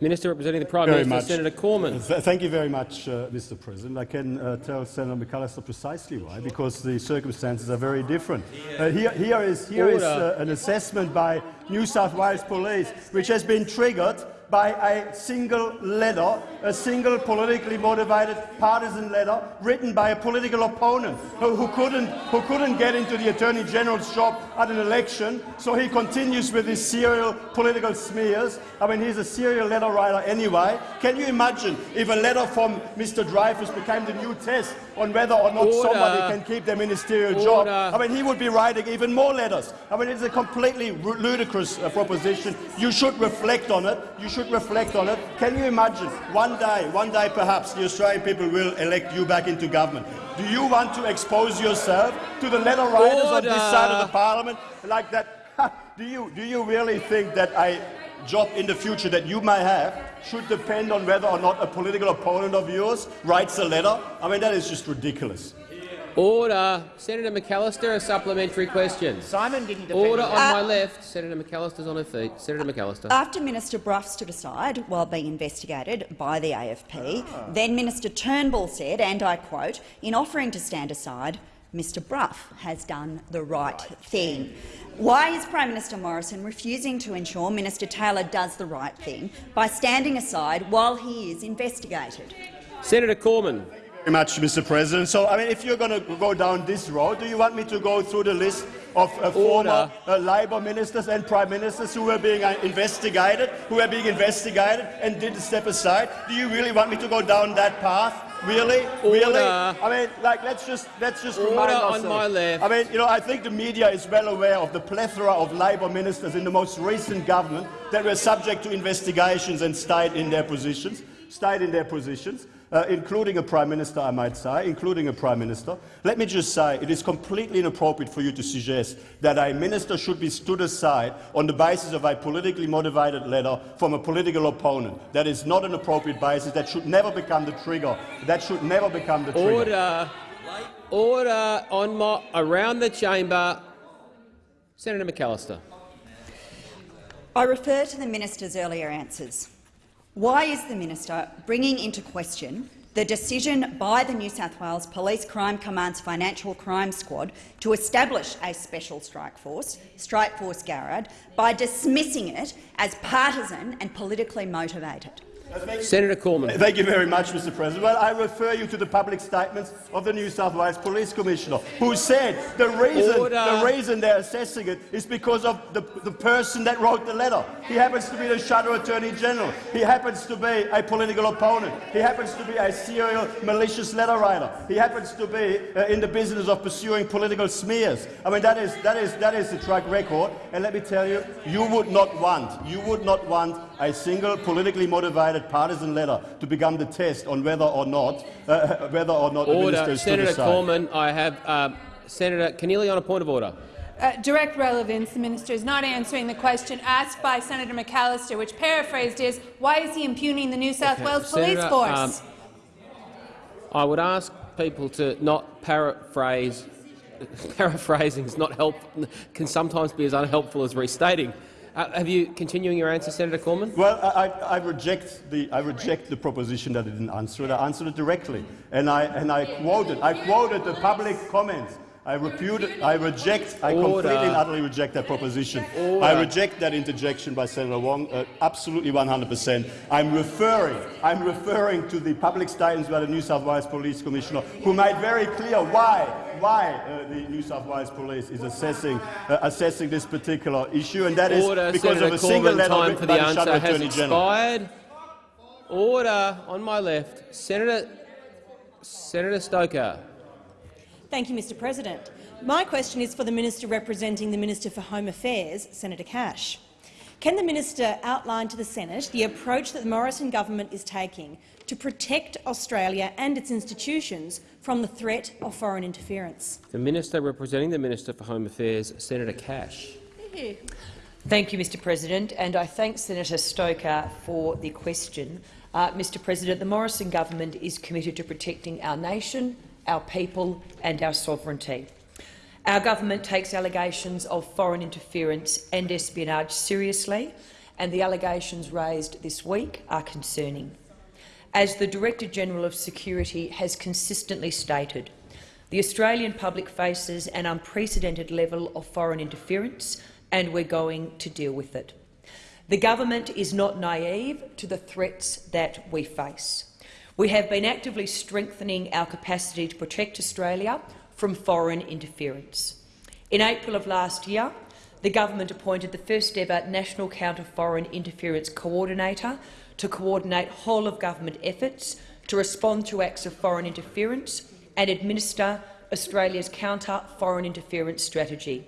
Minister representing the Prime very Minister, much. Senator Cormann.
Th thank you very much, uh, Mr. President. I can uh, tell Senator McAllister precisely why, because the circumstances are very different. Uh, here, here is, here is uh, an assessment by New South Wales Police, which has been triggered by a single letter, a single politically motivated partisan letter written by a political opponent who, who, couldn't, who couldn't get into the Attorney General's shop at an election, so he continues with his serial political smears. I mean, he's a serial letter writer anyway. Can you imagine if a letter from Mr Dreyfus became the new test on whether or not Order. somebody can keep their ministerial Order. job? I mean, he would be writing even more letters. I mean, it's a completely ludicrous uh, proposition. You should reflect on it. You should reflect on it. Can you imagine one day, one day perhaps, the Australian people will elect you back into government? Do you want to expose yourself to the letter writers Order. on this side of the parliament like that? do you do you really think that a job in the future that you may have should depend on whether or not a political opponent of yours writes a letter? I mean, that is just ridiculous.
Order. Senator McAllister, a supplementary question.
Simon didn't
Order on uh, my left. Senator McAllister's on her feet. Senator McAllister.
After Minister Brough stood aside while being investigated by the AFP, ah. then Minister Turnbull said, and I quote, in offering to stand aside, Mr Brough has done the right thing. Why is Prime Minister Morrison refusing to ensure Minister Taylor does the right thing by standing aside while he is investigated?
Senator Cormann
very much, Mr. President. So, I mean, if you're going to go down this road, do you want me to go through the list of uh, former uh, Labor ministers and prime ministers who were being uh, investigated, who were being investigated and didn't step aside? Do you really want me to go down that path? Really?
Order.
Really? I mean, like, let's just let's just
Order
remind ourselves.
on my left.
I mean, you know, I think the media is well aware of the plethora of Labor ministers in the most recent government that were subject to investigations and stayed in their positions. Stayed in their positions uh, including a Prime Minister, I might say, including a Prime Minister. Let me just say it is completely inappropriate for you to suggest that a minister should be stood aside on the basis of a politically motivated letter from a political opponent. That is not an appropriate basis. That should never become the trigger. That should never become the trigger.
Order. Order on my, around the chamber. Senator McAllister.
I refer to the minister's earlier answers. Why is the minister bringing into question the decision by the New South Wales Police Crime Command's Financial Crime Squad to establish a special strike force, Strike Force Garrad, by dismissing it as partisan and politically motivated?
Senator Cormann.
Thank you very much, Mr President. Well, I refer you to the public statements of the New South Wales Police Commissioner, who said the reason, the reason they're assessing it is because of the, the person that wrote the letter. He happens to be the Shadow Attorney General. He happens to be a political opponent. He happens to be a serial malicious letter writer. He happens to be uh, in the business of pursuing political smears. I mean, that is, that, is, that is the track record. And let me tell you, you would not want, you would not want a single politically motivated partisan letter to become the test on whether or not uh, whether or not
order.
the minister is
Senator Cormann, I have uh, Senator Keneally on a point of order.
Uh, direct relevance. The minister is not answering the question asked by Senator McAllister, which paraphrased is, why is he impugning the New South okay. Wales Senator, Police Force? Um,
I would ask people to not paraphrase. Paraphrasing is not help, can sometimes be as unhelpful as restating. Uh, have you continuing your answer, Senator Cormann?
Well, I, I, reject the I reject the proposition that I didn't answer it. I answered it directly, and I and I quoted I quoted the public comments. I repute, I reject, I completely and utterly reject that proposition.
Order.
I reject that interjection by Senator Wong, uh, absolutely 100 percent. I'm referring, I'm referring to the public statements by the New South Wales Police Commissioner, who made very clear why, why uh, the New South Wales Police is assessing, uh, assessing this particular issue, and that is
Order,
because
Senator
of a single
Cormann,
letter
time
written
for
by the
answer
Shadow
has
Attorney General.
expired. Order on my left. Senator, Senator Stoker.
Thank you, Mr President. My question is for the minister representing the Minister for Home Affairs, Senator Cash. Can the minister outline to the Senate the approach that the Morrison government is taking to protect Australia and its institutions from the threat of foreign interference?
The minister representing the Minister for Home Affairs, Senator Cash.
Thank you, Mr President, and I thank Senator Stoker for the question. Uh, Mr President, the Morrison government is committed to protecting our nation, our people and our sovereignty. Our government takes allegations of foreign interference and espionage seriously, and the allegations raised this week are concerning. As the Director-General of Security has consistently stated, the Australian public faces an unprecedented level of foreign interference, and we're going to deal with it. The government is not naive to the threats that we face. We have been actively strengthening our capacity to protect Australia from foreign interference. In April of last year, the government appointed the first-ever National Counter-Foreign Interference Coordinator to coordinate whole-of-government efforts to respond to acts of foreign interference and administer Australia's counter-foreign interference strategy.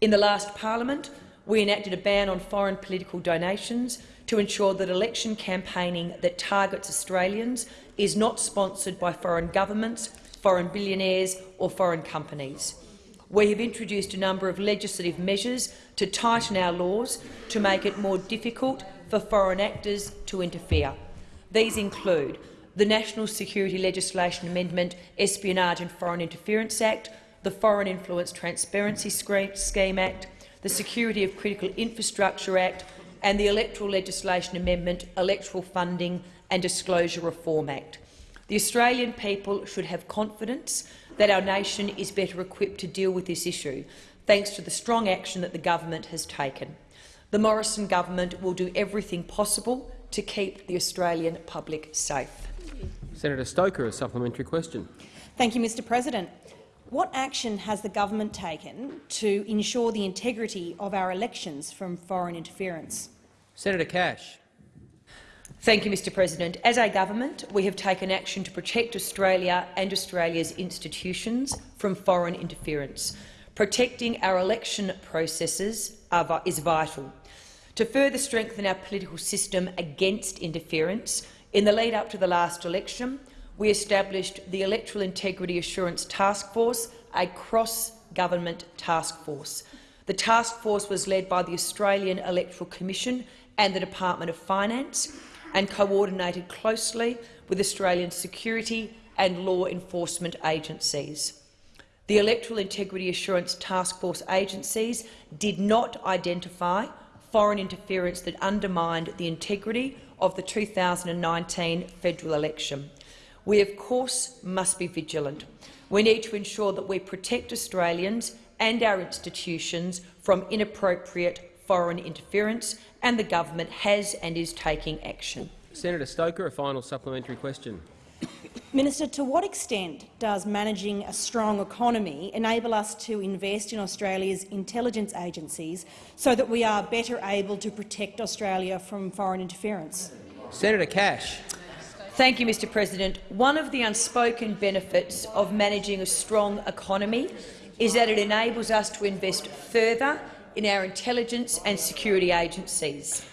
In the last parliament, we enacted a ban on foreign political donations to ensure that election campaigning that targets Australians is not sponsored by foreign governments foreign billionaires or foreign companies. We have introduced a number of legislative measures to tighten our laws to make it more difficult for foreign actors to interfere. These include the National Security Legislation Amendment Espionage and Foreign Interference Act, the Foreign Influence Transparency Scheme Act, the Security of Critical Infrastructure Act and the Electoral Legislation Amendment Electoral Funding and Disclosure Reform Act. The Australian people should have confidence that our nation is better equipped to deal with this issue, thanks to the strong action that the government has taken. The Morrison government will do everything possible to keep the Australian public safe.
Senator Stoker, a supplementary question.
Thank you, Mr President. What action has the government taken to ensure the integrity of our elections from foreign interference?
Senator Cash.
Thank you, Mr President. As a government, we have taken action to protect Australia and Australia's institutions from foreign interference. Protecting our election processes are, is vital. To further strengthen our political system against interference, in the lead-up to the last election, we established the Electoral Integrity Assurance Task Force, a cross-government task force. The task force was led by the Australian Electoral Commission and the Department of Finance and coordinated closely with Australian security and law enforcement agencies. The Electoral Integrity Assurance Task Force agencies did not identify foreign interference that undermined the integrity of the 2019 federal election. We, of course, must be vigilant. We need to ensure that we protect Australians and our institutions from inappropriate foreign interference and the government has and is taking action.
Senator Stoker, a final supplementary question.
Minister, to what extent does managing a strong economy enable us to invest in Australia's intelligence agencies so that we are better able to protect Australia from foreign interference?
Senator Cash.
Thank you, Mr President. One of the unspoken benefits of managing a strong economy is that it enables us to invest further in our intelligence and security agencies.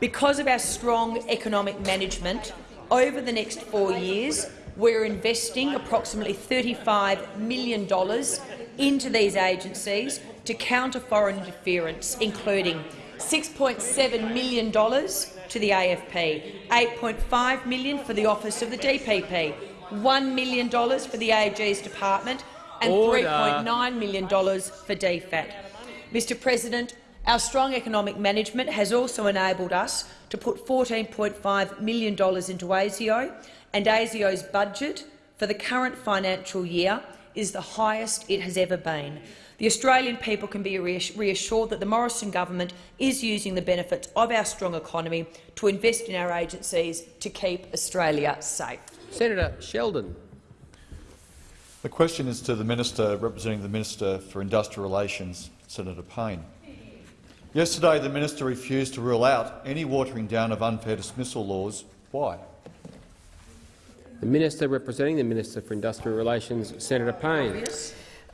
Because of our strong economic management, over the next four years, we're investing approximately $35 million into these agencies to counter foreign interference, including $6.7 million to the AFP, 8.5 million for the Office of the DPP, $1 million for the AG's department and $3.9 million for DFAT. Mr President, Our strong economic management has also enabled us to put $14.5 million into ASIO, and ASIO's budget for the current financial year is the highest it has ever been. The Australian people can be reassured that the Morrison government is using the benefits of our strong economy to invest in our agencies to keep Australia safe.
Senator Sheldon.
The question is to the Minister representing the Minister for Industrial Relations, Senator Payne. Yesterday, the minister refused to rule out any watering down of unfair dismissal laws. Why?
The Minister representing the Minister for Industrial Relations, Senator Payne.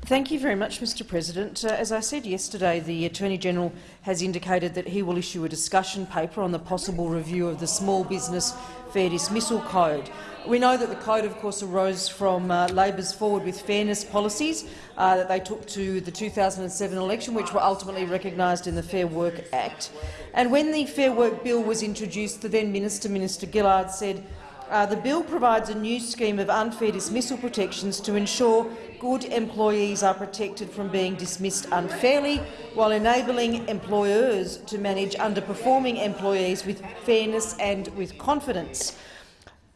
Thank you very much, Mr President. Uh, as I said yesterday, the Attorney-General has indicated that he will issue a discussion paper on the possible review of the Small Business Fair Dismissal Code. We know that the code, of course, arose from uh, Labor's Forward with Fairness policies uh, that they took to the 2007 election, which were ultimately recognised in the Fair Work Act. And when the Fair Work Bill was introduced, the then Minister, Minister Gillard, said uh, the bill provides a new scheme of unfair dismissal protections to ensure good employees are protected from being dismissed unfairly, while enabling employers to manage underperforming employees with fairness and with confidence.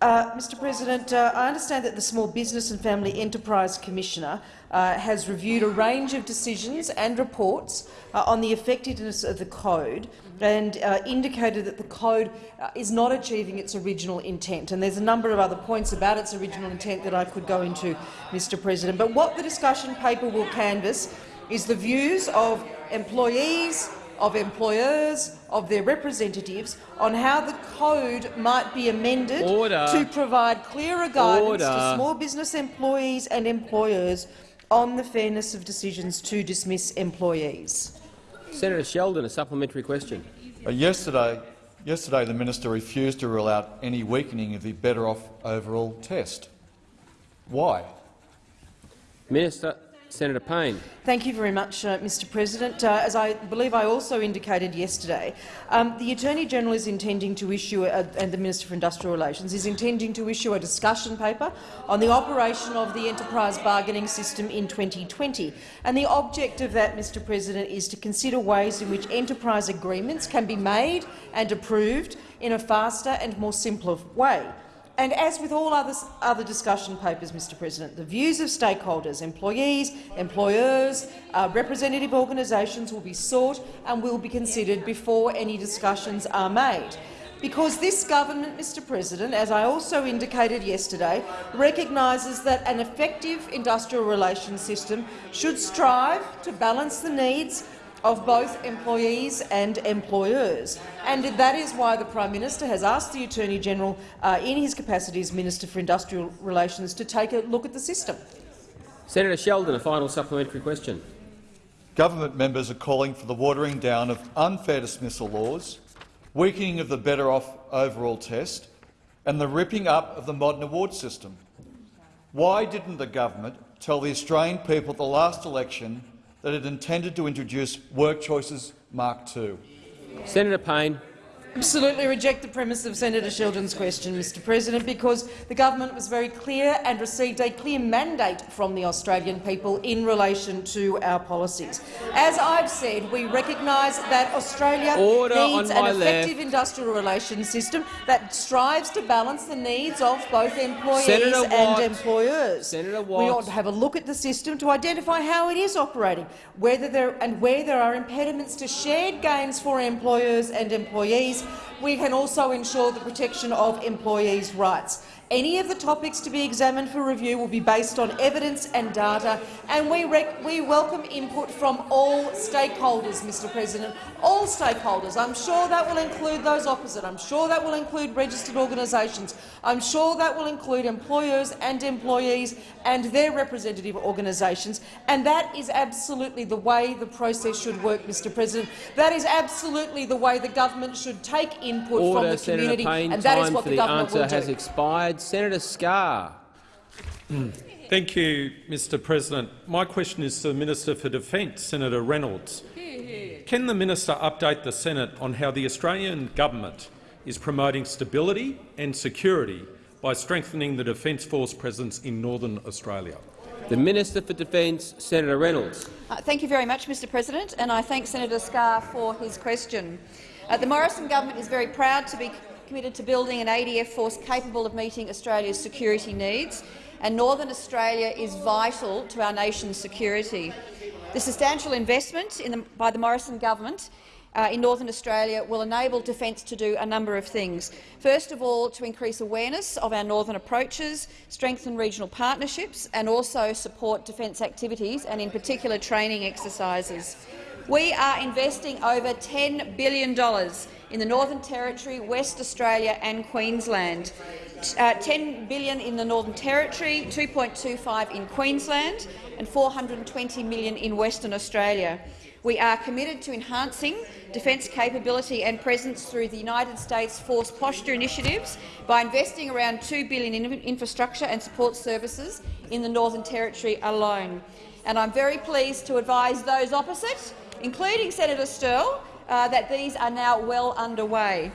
Uh, Mr President, uh, I understand that the Small Business and Family Enterprise Commissioner uh, has reviewed a range of decisions and reports uh, on the effectiveness of the code and uh, indicated that the code uh, is not achieving its original intent. And there's a number of other points about its original intent that I could go into, Mr President. But what the discussion paper will canvass is the views of employees, of employers, of their representatives on how the code might be amended
Order.
to provide clearer guidance
Order.
to small business employees and employers on the fairness of decisions to dismiss employees.
Senator Sheldon, a supplementary question.
Uh, yesterday, yesterday, the minister refused to rule out any weakening of the Better Off Overall test. Why?
Minister, Senator Payne.
Thank you very much, uh, Mr President. Uh, as I believe I also indicated yesterday, um, the Attorney-General is intending to issue, a, and the Minister for Industrial Relations is intending to issue a discussion paper on the operation of the enterprise bargaining system in 2020. And the object of that, Mr President, is to consider ways in which enterprise agreements can be made and approved in a faster and more simpler way. And as with all other, other discussion papers, Mr President, the views of stakeholders, employees, employers, uh, representative organisations will be sought and will be considered before any discussions are made. Because this government, Mr President, as I also indicated yesterday, recognises that an effective industrial relations system should strive to balance the needs of both employees and employers. And that is why the Prime Minister has asked the Attorney-General, uh, in his capacity as Minister for Industrial Relations, to take a look at the system.
Senator Sheldon, a final supplementary question.
Government members are calling for the watering down of unfair dismissal laws, weakening of the Better Off Overall test and the ripping up of the modern award system. Why didn't the government tell the Australian people at the last election that it intended to introduce Work Choices Mark II.
Senator Payne.
Absolutely reject the premise of Senator Sheldon's question, Mr President, because the government was very clear and received a clear mandate from the Australian people in relation to our policies. As I've said, we recognise that Australia
Order
needs an effective
left.
industrial relations system that strives to balance the needs of both employees
Senator
and
Watt.
employers.
Senator
We ought to have a look at the system to identify how it is operating, whether there and where there are impediments to shared gains for employers and employees. We can also ensure the protection of employees' rights. Any of the topics to be examined for review will be based on evidence and data, and we, we welcome input from all stakeholders, Mr President, all stakeholders. I'm sure that will include those opposite. I'm sure that will include registered organisations. I'm sure that will include employers and employees and their representative organisations. And that is absolutely the way the process should work, Mr President. That is absolutely the way the government should take input
Order,
from the
Senator
community,
Payne.
and that is what the
the
government will do.
has expired. Senator Scarr.
Thank you, Mr President. My question is to the Minister for Defence, Senator Reynolds. Can the minister update the Senate on how the Australian government is promoting stability and security by strengthening the Defence Force presence in northern Australia?
The Minister for Defence, Senator Reynolds.
Uh, thank you very much, Mr President, and I thank Senator Scarr for his question. Uh, the Morrison government is very proud to be committed to building an ADF force capable of meeting Australia's security needs, and Northern Australia is vital to our nation's security. The substantial investment the, by the Morrison government uh, in Northern Australia will enable Defence to do a number of things. First of all, to increase awareness of our northern approaches, strengthen regional partnerships and also support defence activities and in particular training exercises. We are investing over $10 billion in the Northern Territory, West Australia and Queensland. Uh, 10 billion in the Northern Territory, 2.25 in Queensland and 420 million in Western Australia. We are committed to enhancing defence capability and presence through the United States Force Posture initiatives by investing around 2 billion in infrastructure and support services in the Northern Territory alone. And I'm very pleased to advise those opposite, including Senator Sterle, uh, that these are now well underway.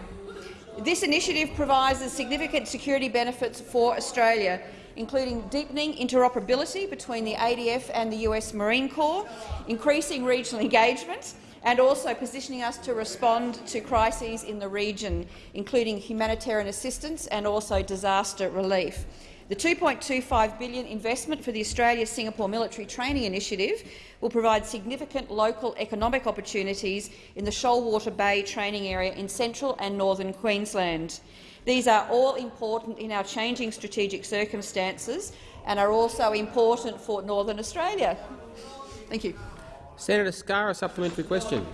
This initiative provides significant security benefits for Australia, including deepening interoperability between the ADF and the US Marine Corps, increasing regional engagement and also positioning us to respond to crises in the region, including humanitarian assistance and also disaster relief. The 2.25 billion investment for the Australia-Singapore Military Training Initiative will provide significant local economic opportunities in the Shoalwater Bay training area in central and northern Queensland. These are all important in our changing strategic circumstances and are also important for Northern Australia. Thank you.
Senator Scarr, a supplementary question.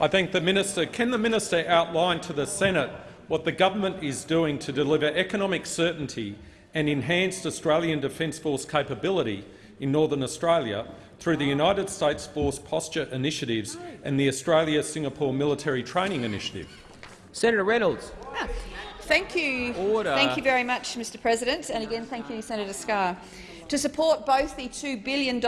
I thank the minister. Can the minister outline to the Senate what the government is doing to deliver economic certainty and enhanced Australian Defence Force capability in Northern Australia through the United States Force Posture Initiatives and the Australia-Singapore Military Training Initiative?
Senator Reynolds.
Ah, thank you.
Order.
Thank you very much, Mr President. And again, thank you, Senator Scarr. To support both the $2 billion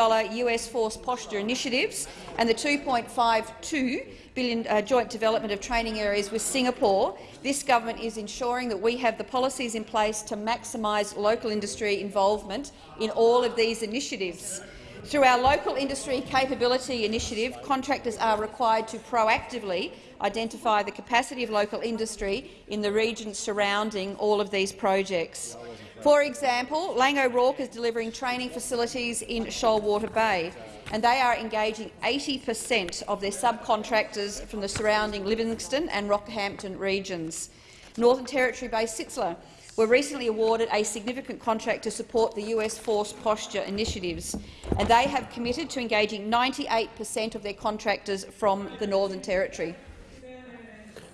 US Force Posture initiatives and the 2.52 billion uh, joint development of training areas with Singapore, this government is ensuring that we have the policies in place to maximise local industry involvement in all of these initiatives. Through our Local Industry Capability Initiative, contractors are required to proactively identify the capacity of local industry in the regions surrounding all of these projects. For example, Laing O'Rourke is delivering training facilities in Shoalwater Bay, and they are engaging 80 per cent of their subcontractors from the surrounding Livingstone and Rockhampton regions. Northern Territory-based Sitzler were recently awarded a significant contract to support the US Force Posture initiatives, and they have committed to engaging 98 per cent of their contractors from the Northern Territory.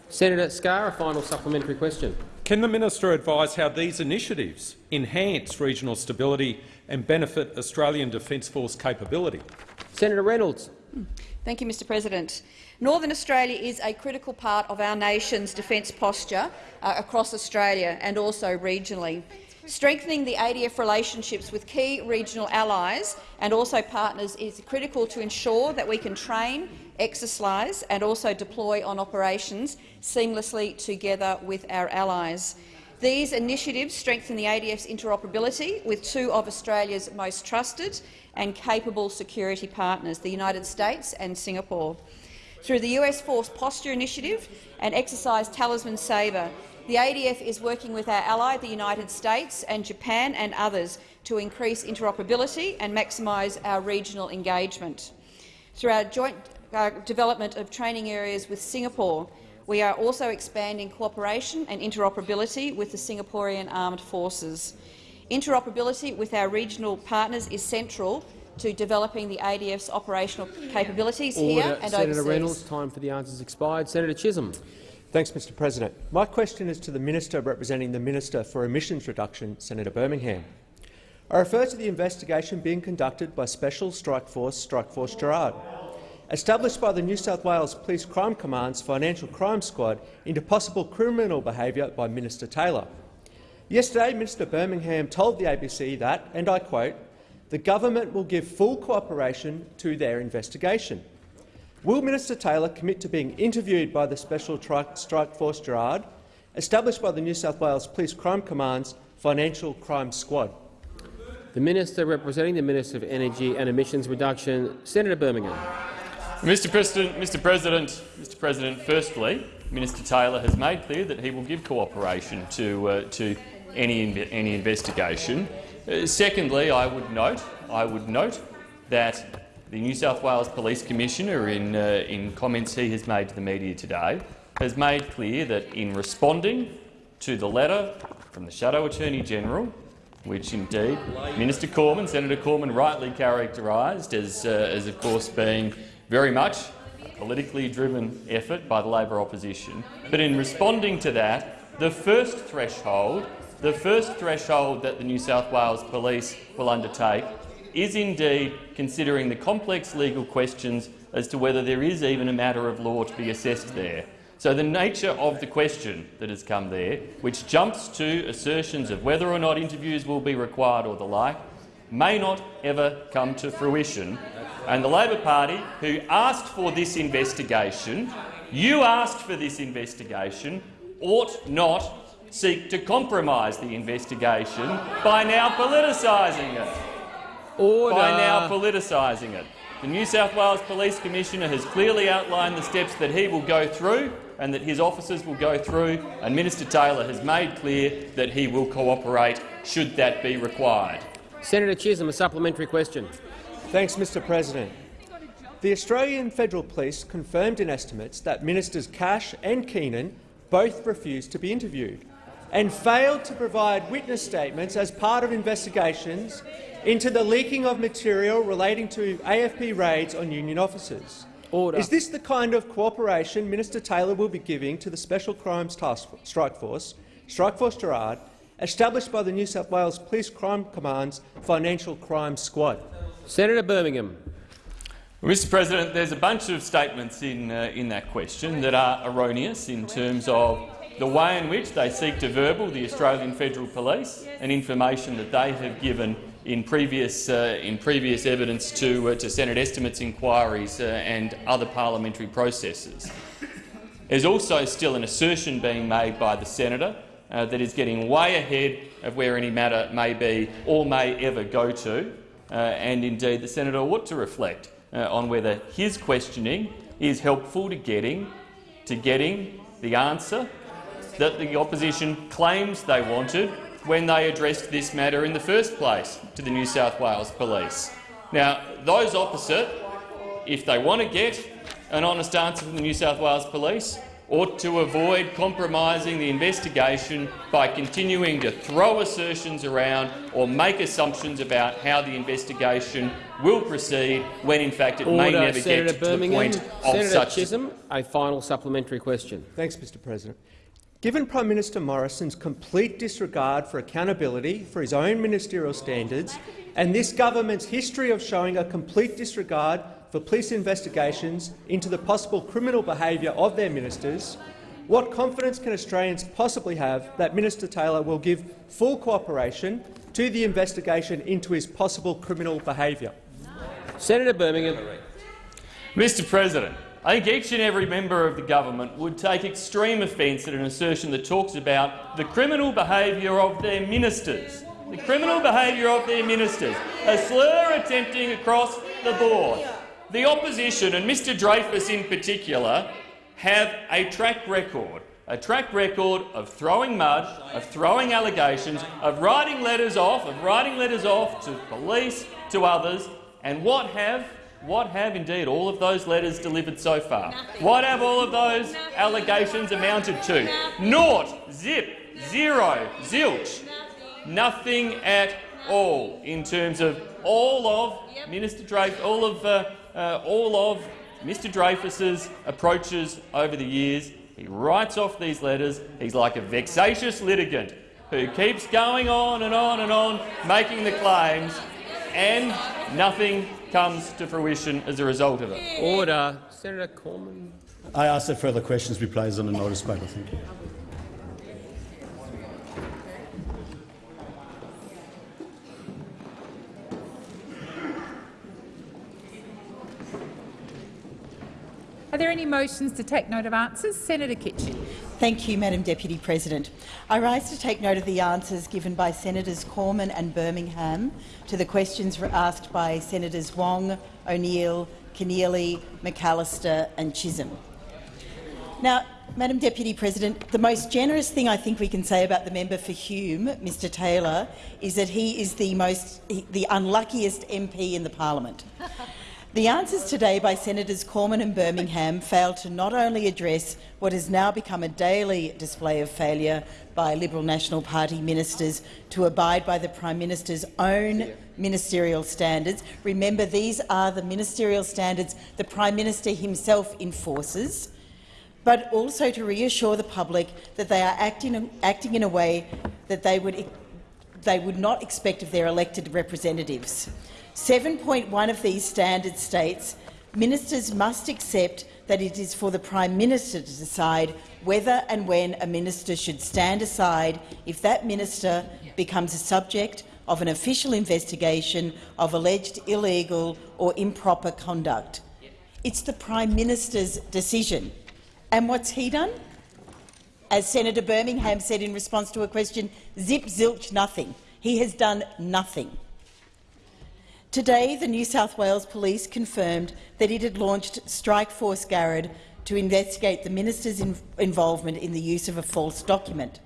Senator Scarr, a final supplementary question.
Can the minister advise how these initiatives enhance regional stability and benefit Australian Defence Force capability?
Senator Reynolds.
Thank you, Mr President. Northern Australia is a critical part of our nation's defence posture uh, across Australia and also regionally. Strengthening the ADF relationships with key regional allies and also partners is critical to ensure that we can train, exercise and also deploy on operations seamlessly together with our allies. These initiatives strengthen the ADF's interoperability with two of Australia's most trusted and capable security partners, the United States and Singapore. Through the US Force Posture Initiative and Exercise Talisman Sabre, the ADF is working with our ally, the United States and Japan and others, to increase interoperability and maximise our regional engagement. Through our joint uh, development of training areas with Singapore, we are also expanding cooperation and interoperability with the Singaporean Armed Forces. Interoperability with our regional partners is central to developing the ADF's operational capabilities
Order.
here and
Senator
overseas.
Reynolds, time for the answers expired. Senator Chisholm.
Thanks, Mr President. My question is to the Minister representing the Minister for Emissions Reduction, Senator Birmingham. I refer to the investigation being conducted by Special Strike Force Strike Force Garrad established by the New South Wales Police Crime Command's Financial Crime Squad into possible criminal behaviour by Minister Taylor. Yesterday, Minister Birmingham told the ABC that, and I quote, the government will give full cooperation to their investigation. Will Minister Taylor commit to being interviewed by the Special Strike Force Garrad, established by the New South Wales Police Crime Command's Financial Crime Squad?
The The Minister representing the Minister of Energy and Emissions Reduction, Senator Birmingham.
Mr. President, Mr. President, Mr. President, firstly, Minister Taylor has made clear that he will give cooperation to uh, to any any investigation. Uh, secondly, I would note I would note that the New South Wales Police Commissioner, in uh, in comments he has made to the media today, has made clear that in responding to the letter from the Shadow Attorney General, which indeed Minister Cormann, Senator Cormann, rightly characterised as, uh, as, of course, being very much a politically driven effort by the Labor opposition. But in responding to that, the first threshold, the first threshold that the New South Wales Police will undertake is indeed considering the complex legal questions as to whether there is even a matter of law to be assessed there. So the nature of the question that has come there, which jumps to assertions of whether or not interviews will be required or the like, may not ever come to fruition. And the Labor Party, who asked for this investigation, you asked for this investigation, ought not seek to compromise the investigation by now politicising it.
Order.
By now politicising it. The New South Wales Police Commissioner has clearly outlined the steps that he will go through and that his officers will go through, and Minister Taylor has made clear that he will cooperate should that be required.
Senator Chisholm, a supplementary question.
Thanks, Mr President. The Australian Federal Police confirmed in estimates that Ministers Cash and Keenan both refused to be interviewed and failed to provide witness statements as part of investigations into the leaking of material relating to AFP raids on union officers.
Order.
Is this the kind of cooperation Minister Taylor will be giving to the Special Crimes Task Strike Force, Strike Force Garrad, established by the New South Wales Police Crime Command's Financial Crime Squad?
Senator Birmingham.
Mr President, there's a bunch of statements in, uh, in that question that are erroneous in terms of the way in which they seek to verbal the Australian Federal Police and information that they have given in previous, uh, in previous evidence to, uh, to Senate estimates inquiries uh, and other parliamentary processes. There's also still an assertion being made by the senator uh, that is getting way ahead of where any matter may be or may ever go to, uh, and indeed the senator ought to reflect uh, on whether his questioning is helpful to getting, to getting the answer that the opposition claims they wanted when they addressed this matter in the first place to the New South Wales Police. Now, those opposite, if they want to get an honest answer from the New South Wales Police, ought to avoid compromising the investigation by continuing to throw assertions around or make assumptions about how the investigation will proceed when, in fact, it
Order.
may never
Senator
get
Birmingham.
to the point of
Senator
such
Chisholm, a final supplementary question.
Thanks, Mr President. Given Prime Minister Morrison's complete disregard for accountability for his own ministerial standards and this government's history of showing a complete disregard for police investigations into the possible criminal behaviour of their ministers, what confidence can Australians possibly have that Minister Taylor will give full cooperation to the investigation into his possible criminal behaviour?
Senator Birmingham.
Mr President, I think each and every member of the government would take extreme offence at an assertion that talks about the criminal behaviour of their ministers. The criminal behaviour of their ministers. A slur attempting across the board. The opposition, and Mr Dreyfus in particular, have a track record a track record of throwing mud, of throwing allegations, of writing letters off, of writing letters off to police, to others, and what have what have indeed all of those letters delivered so far? Nothing. What have all of those Nothing. allegations amounted to? Nothing. Naught, zip, zero, zilch. Nothing at all in terms of all of yep. Minister Dreyfus, all of uh, uh, all of Mr Dreyfus's approaches over the years. He writes off these letters. He's like a vexatious litigant who keeps going on and on and on, making the claims, and nothing comes to fruition as a result of it.
Order. Senator Cormann.
I ask that further questions be placed on the notice paper. Thank you.
Are there any motions to take note of answers? Senator Kitching. Thank you, Madam Deputy President. I rise to take note of the answers given by Senators Cormann and Birmingham to the questions asked by Senators Wong, O'Neill, Keneally, McAllister and Chisholm. Now, Madam Deputy President, the most generous thing I think we can say about the member for Hume, Mr Taylor, is that he is the, most, the unluckiest MP in the parliament. The answers today by Senators Cormann and Birmingham fail to not only address what has now become a daily display of failure by Liberal National Party ministers to abide by the Prime Minister's own ministerial standards. Remember, these are the ministerial standards the Prime Minister himself enforces, but also to reassure the public that they are acting, acting in a way that they would, they would not expect of their elected representatives. 7.1 of these standards states ministers must accept that it is for the Prime Minister to decide whether and when a minister should stand aside if that minister becomes a subject of an official investigation of alleged illegal or improper conduct. It's the Prime Minister's decision. And what's he done? As Senator Birmingham said in response to a question, zip zilch nothing. He has done nothing. Today, the New South Wales Police confirmed that it had launched Strike Force Garrad to investigate the minister's in involvement in the use of a false document.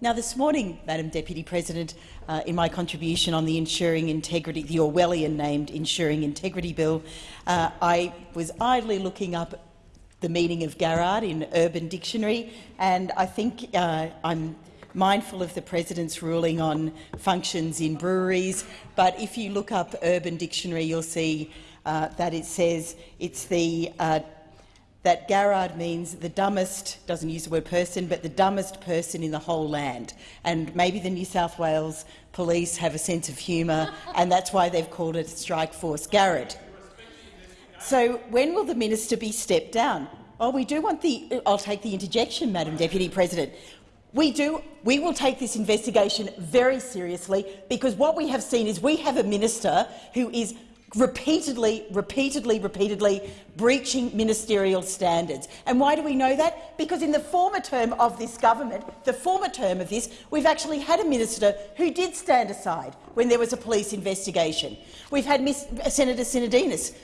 Now, this morning, Madam Deputy President, uh, in my contribution on the Ensuring Integrity, the Orwellian-named Ensuring Integrity Bill, uh, I was idly looking up the meaning of Garrad in Urban Dictionary, and I think uh, I'm mindful of the President's ruling on functions in breweries, but if you look up Urban Dictionary, you'll see uh, that it says it's the uh, that Garrad means the dumbest, doesn't use the word person, but the dumbest person in the whole land. And maybe the New South Wales police have a sense of humour, and that's why they've called it Strike Force Garrad. So when will the minister be stepped down? Well, we do want the— I'll take the interjection, Madam Deputy President. We, do, we will take this investigation very seriously because what we have seen is we have a minister who is repeatedly, repeatedly, repeatedly breaching ministerial standards. And why do we know that? Because in the former term of this government, the former term of this, we've actually had a minister who did stand aside when there was a police investigation. We've had Ms. Uh, Senator Sinodinos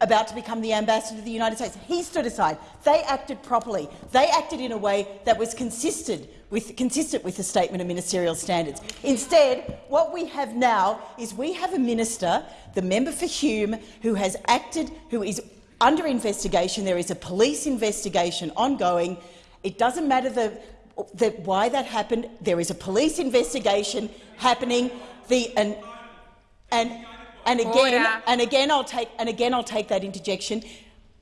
about to become the ambassador to the United States. He stood aside. They acted properly. They acted in a way that was consistent with, consistent with the statement of ministerial standards. Instead, what we have now is we have a minister, the member for Hume, who has acted, who is under investigation. There is a police investigation ongoing. It doesn't matter the, the, why that happened. There is a police investigation happening. The, and, and and again, Order. and again, I'll take and again I'll take that interjection.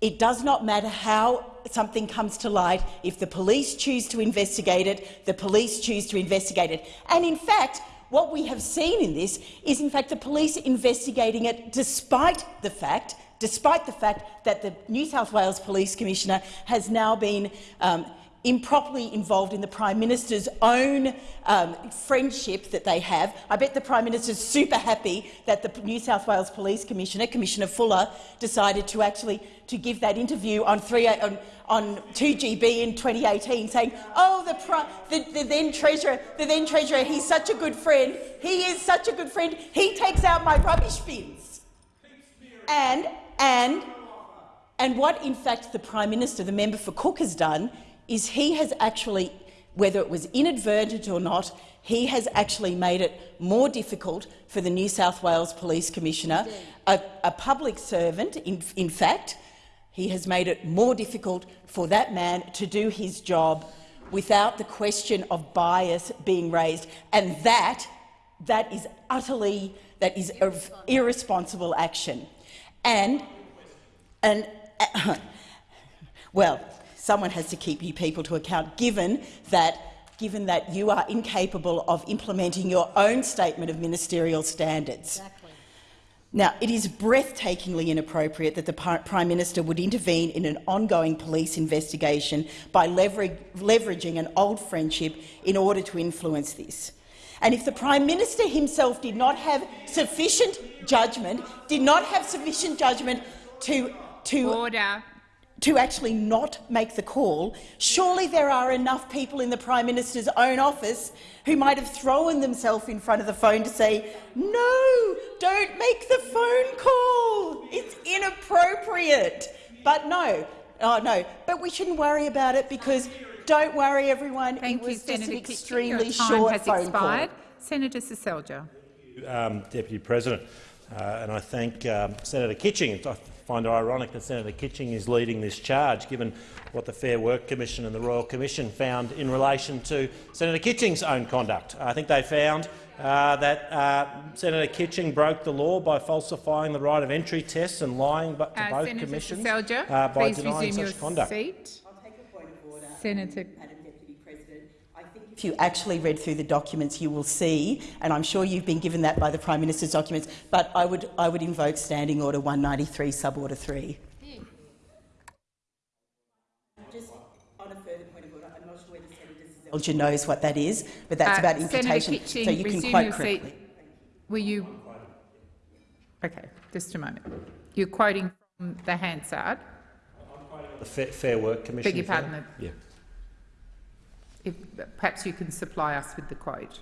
It does not matter how something comes to light. If the police choose to investigate it, the police choose to investigate it. And in fact, what we have seen in this is, in fact, the police investigating it despite the fact despite the fact that the New South Wales Police Commissioner has now been um, improperly involved in the Prime Minister's own um, friendship that they have. I bet the Prime Minister is super happy that the New South Wales Police Commissioner, Commissioner Fuller, decided to actually to give that interview on, 3, on, on 2GB in 2018, saying, "Oh, the, the, the then treasurer, the then treasurer, he's such a good friend. He is such a good friend. He takes out my rubbish bins." And and and what, in fact, the Prime Minister, the member for Cook, has done is he has actually, whether it was inadvertent or not, he has actually made it more difficult for the New South Wales Police Commissioner, a, a public servant, in, in fact, he has made it more difficult for that man to do his job without the question of bias being raised. And that, that is utterly that is of irresponsible action. And, and well, someone has to keep you people to account, given that given that you are incapable of implementing your own statement of ministerial standards. Exactly. Now, it is breathtakingly inappropriate that the Prime Minister would intervene in an ongoing police investigation by leveraging an old friendship in order to influence this. And if the Prime Minister himself did not have sufficient judgment, did not have sufficient judgment to, to
Order
to actually not make the call, surely there are enough people in the Prime Minister's own office who might have thrown themselves in front of the phone to say, no, don't make the phone call. It's inappropriate. But no, oh no, but we shouldn't worry about it because don't worry, everyone.
Thank
it was
you,
just
Senator
an
Kitching.
extremely
Your time
short
has
phone
expired.
call.
Senator Seselja.
um, Deputy President, uh, and I thank um, Senator Kitching. I find it ironic that Senator Kitching is leading this charge, given what the Fair Work Commission and the Royal Commission found in relation to Senator Kitching's own conduct. I think they found uh, that uh, Senator Kitching broke the law by falsifying the right of entry tests and lying to
Uh,
both
Senator
commissions
Seselja,
uh, by
please
denying
resume
such
your
conduct.
seat. Senator
If you actually read through the documents, you will see, and I'm sure you've been given that by the Prime Minister's documents, but I would, I would invoke Standing Order 193, Suborder 3. Just on a further point of order, I'm not sure whether Senator knows what that is, but that's
Uh,
about
Senator
imputation,
Kitching,
so you can
resume
quote
your
correctly.
seat. Were you? Okay, just a moment. You're quoting from the Hansard.
The Fair, Fair Work Commission.
Beg your pardon.
Yeah.
If, perhaps you can supply us with the quote,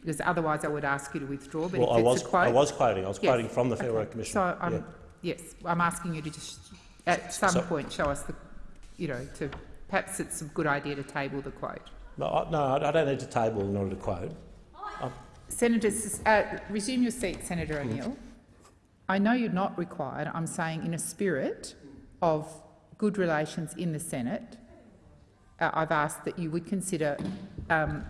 because otherwise I would ask you to withdraw. But
Well,
if
I
it's
was-
a quote,
I was quoting. I was
Yes,
quoting from the Fair
okay.
Work Commission.
So, um,
Yeah.
yes, I'm asking you to just at some
So-
point show us the, you know, to perhaps it's a good idea to table the quote.
No, I- no, I don't need to table in order to quote.
Senator, S- uh, resume your seat, Senator O'Neill. I know you're not required. I'm saying in a spirit of good relations in the Senate, uh, I've asked that you would consider um,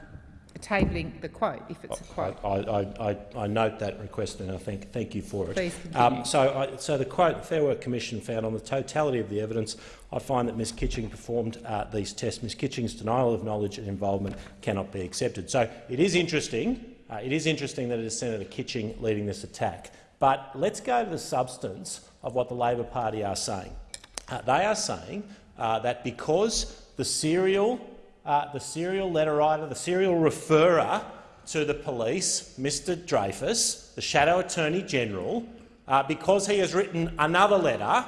tabling the quote, if it's a quote.
I, I, I, I note that request and I thank, thank you for it. Um, so, I, so the quote, Fair Work Commission found on the totality of the evidence, I find that Ms Kitching performed uh, these tests. Ms Kitching's denial of knowledge and involvement cannot be accepted. So it is interesting, uh, it is interesting that it is Senator Kitching leading this attack. But let's go to the substance of what the Labor Party are saying. Uh, they are saying uh, that because the serial, uh, the serial letter writer, the serial referrer to the police, Mr Dreyfus, the Shadow Attorney General, uh, because he has written another letter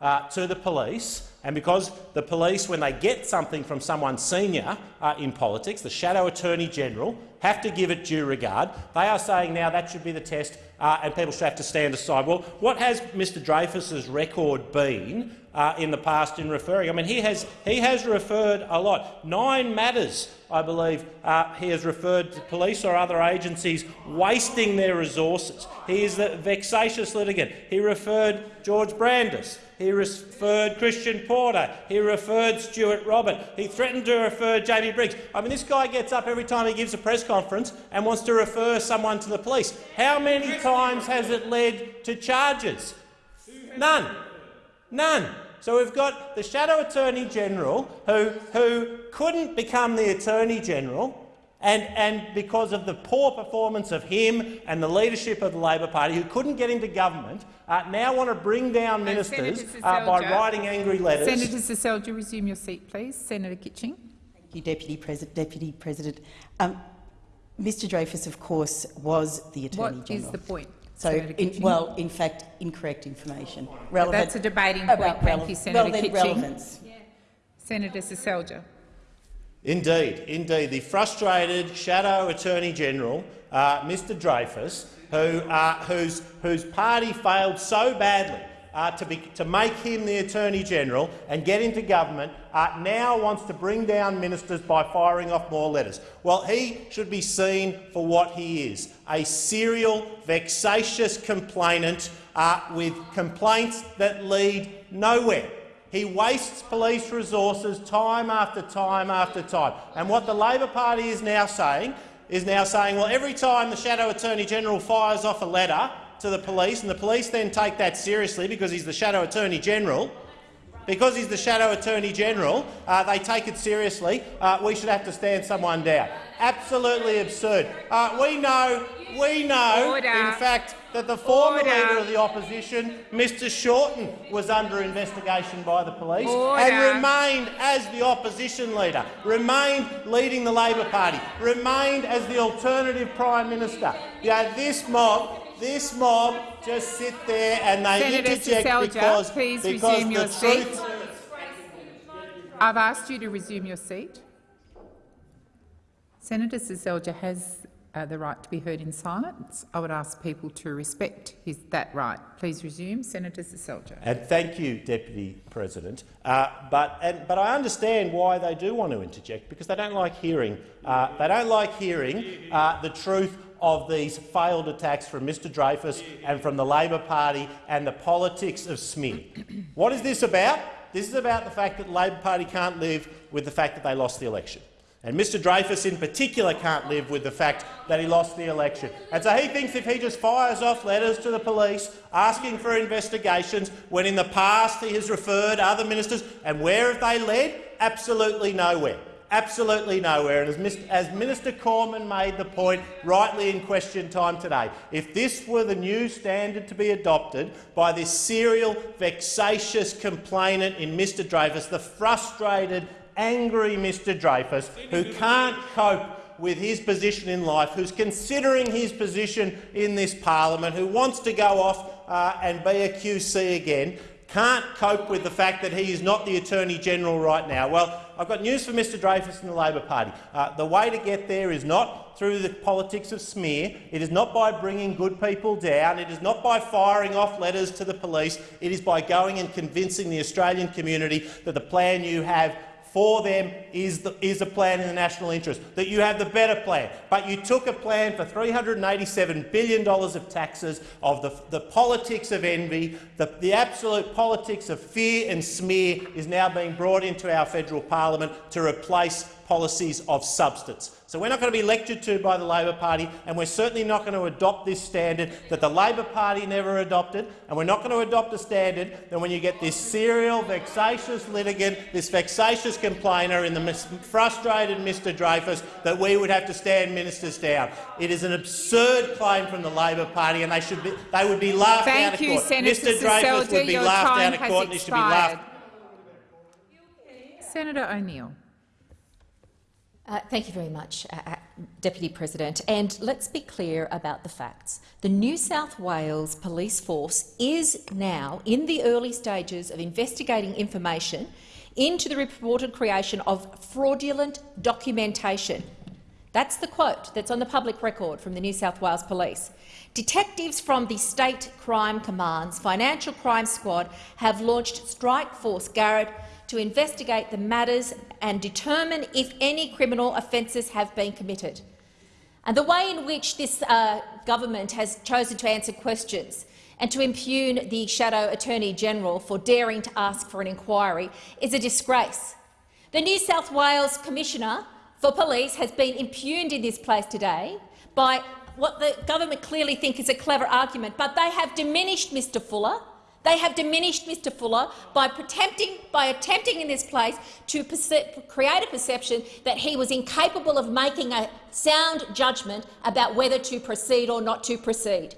uh, to the police, and because the police, when they get something from someone senior uh, in politics, the Shadow Attorney General, have to give it due regard, they are saying now that should be the test uh, and people should have to stand aside. Well, what has Mr Dreyfus's record been uh, in the past in referring? I mean, he has, he has referred a lot. Nine matters, I believe, uh, he has referred to police or other agencies wasting their resources. He is the vexatious litigant. He referred George Brandis. He referred Christian Porter. He referred Stuart Robert. He threatened to refer Jamie Briggs. I mean, this guy gets up every time he gives a press conference and wants to refer someone to the police. How many times has it led to charges? None. None. So we've got the Shadow Attorney General who, who couldn't become the Attorney General and, and because of the poor performance of him and the leadership of the Labor Party, who couldn't get into government, uh, now want to bring down ministers uh, by writing angry letters.
Senator Seselja, resume your seat, please. Senator Kitching.
Thank you, Deputy President. Deputy President. Um, Mr Dreyfus, of course, was the Attorney
What
General.
is the point,
So, in, well, in fact, incorrect information. Relevant,
That's a debating point. Thank you, Senator
well, then
Kitching.
relevance.
Senator Seselja.
Indeed, indeed. The frustrated Shadow Attorney General, uh, Mr Dreyfus, who, uh, whose, whose party failed so badly uh, to, be, to make him the Attorney General and get into government, uh, now wants to bring down ministers by firing off more letters. Well, he should be seen for what he is, a serial, vexatious complainant uh, with complaints that lead nowhere. He wastes police resources time after time after time. And what the Labor Party is now saying is now saying, well, every time the Shadow Attorney General fires off a letter to the police, and the police then take that seriously because he's the Shadow Attorney General, because he's the Shadow Attorney General, uh, they take it seriously. Uh, we should have to stand someone down. Absolutely absurd. Uh, we know, we know,
Order.
in fact, that the former
Order.
leader of the opposition, Mr Shorten, was under investigation by the police
Order.
and remained as the opposition leader, remained leading the Labor Party, remained as the alternative Prime Minister. Yeah, this mob, this mob just sit there and they
Senator
interject because,
please
because
resume
the
your
truth
seat. I've asked you to resume your seat. Senator Seselja has uh, the right to be heard in silence. I would ask people to respect his, that right. Please resume. Senator Seselja.
And thank you, Deputy President. Uh, but, and, but I understand why they do want to interject, because they don't like hearing, uh, they don't like hearing uh, the truth of these failed attacks from Mr Dreyfus and from the Labor Party and the politics of smear. what is this about? This is about the fact that the Labor Party can't live with the fact that they lost the election. And Mr Dreyfus in particular can't live with the fact that he lost the election. And so he thinks if he just fires off letters to the police asking for investigations, when in the past he has referred other ministers, and where have they led? Absolutely nowhere. Absolutely nowhere. And as, as Minister Cormann made the point rightly in question time today, if this were the new standard to be adopted by this serial, vexatious complainant in Mr Dreyfus, the frustrated angry Mr Dreyfus, who can't cope with his position in life, who's considering his position in this parliament, who wants to go off uh, and be a QC again, can't cope with the fact that he is not the Attorney-General right now. Well, I've got news for Mr Dreyfus and the Labor Party. Uh, the way to get there is not through the politics of smear. It is not by bringing good people down. It is not by firing off letters to the police. It is by going and convincing the Australian community that the plan you have for them is, the, is a plan in the national interest, that you have the better plan. But you took a plan for $387 billion of taxes, of the, the politics of envy, the, the absolute politics of fear and smear is now being brought into our federal parliament to replace policies of substance. So we're not going to be lectured to by the Labor Party, and we're certainly not going to adopt this standard that the Labor Party never adopted, and we're not going to adopt a standard that when you get this serial, vexatious litigant, this vexatious complainer in the frustrated Mr Dreyfus, that we would have to stand ministers down. It is an absurd claim from the Labor Party, and they, should be, they would be laughed
Thank
out of
you,
court.
Senator
Mr Dreyfus would be laughed out of
has
court, and he should be laughed
Senator O'Neill.
Uh, thank you very much, uh, uh, Deputy President. And let's be clear about the facts. The New South Wales police force is now in the early stages of investigating information into the reported creation of fraudulent documentation. That's the quote that's on the public record from the New South Wales Police. Detectives from the State Crime Command's Financial Crime Squad have launched Strike Force Garrad to investigate the matters and determine if any criminal offences have been committed. And the way in which this uh, government has chosen to answer questions and to impugn the Shadow Attorney-General for daring to ask for an inquiry is a disgrace. The New South Wales Commissioner for Police has been impugned in this place today by what the government clearly think is a clever argument, but they have diminished Mr Fuller they have diminished Mr Fuller by attempting, by attempting in this place to create a perception that he was incapable of making a sound judgment about whether to proceed or not to proceed.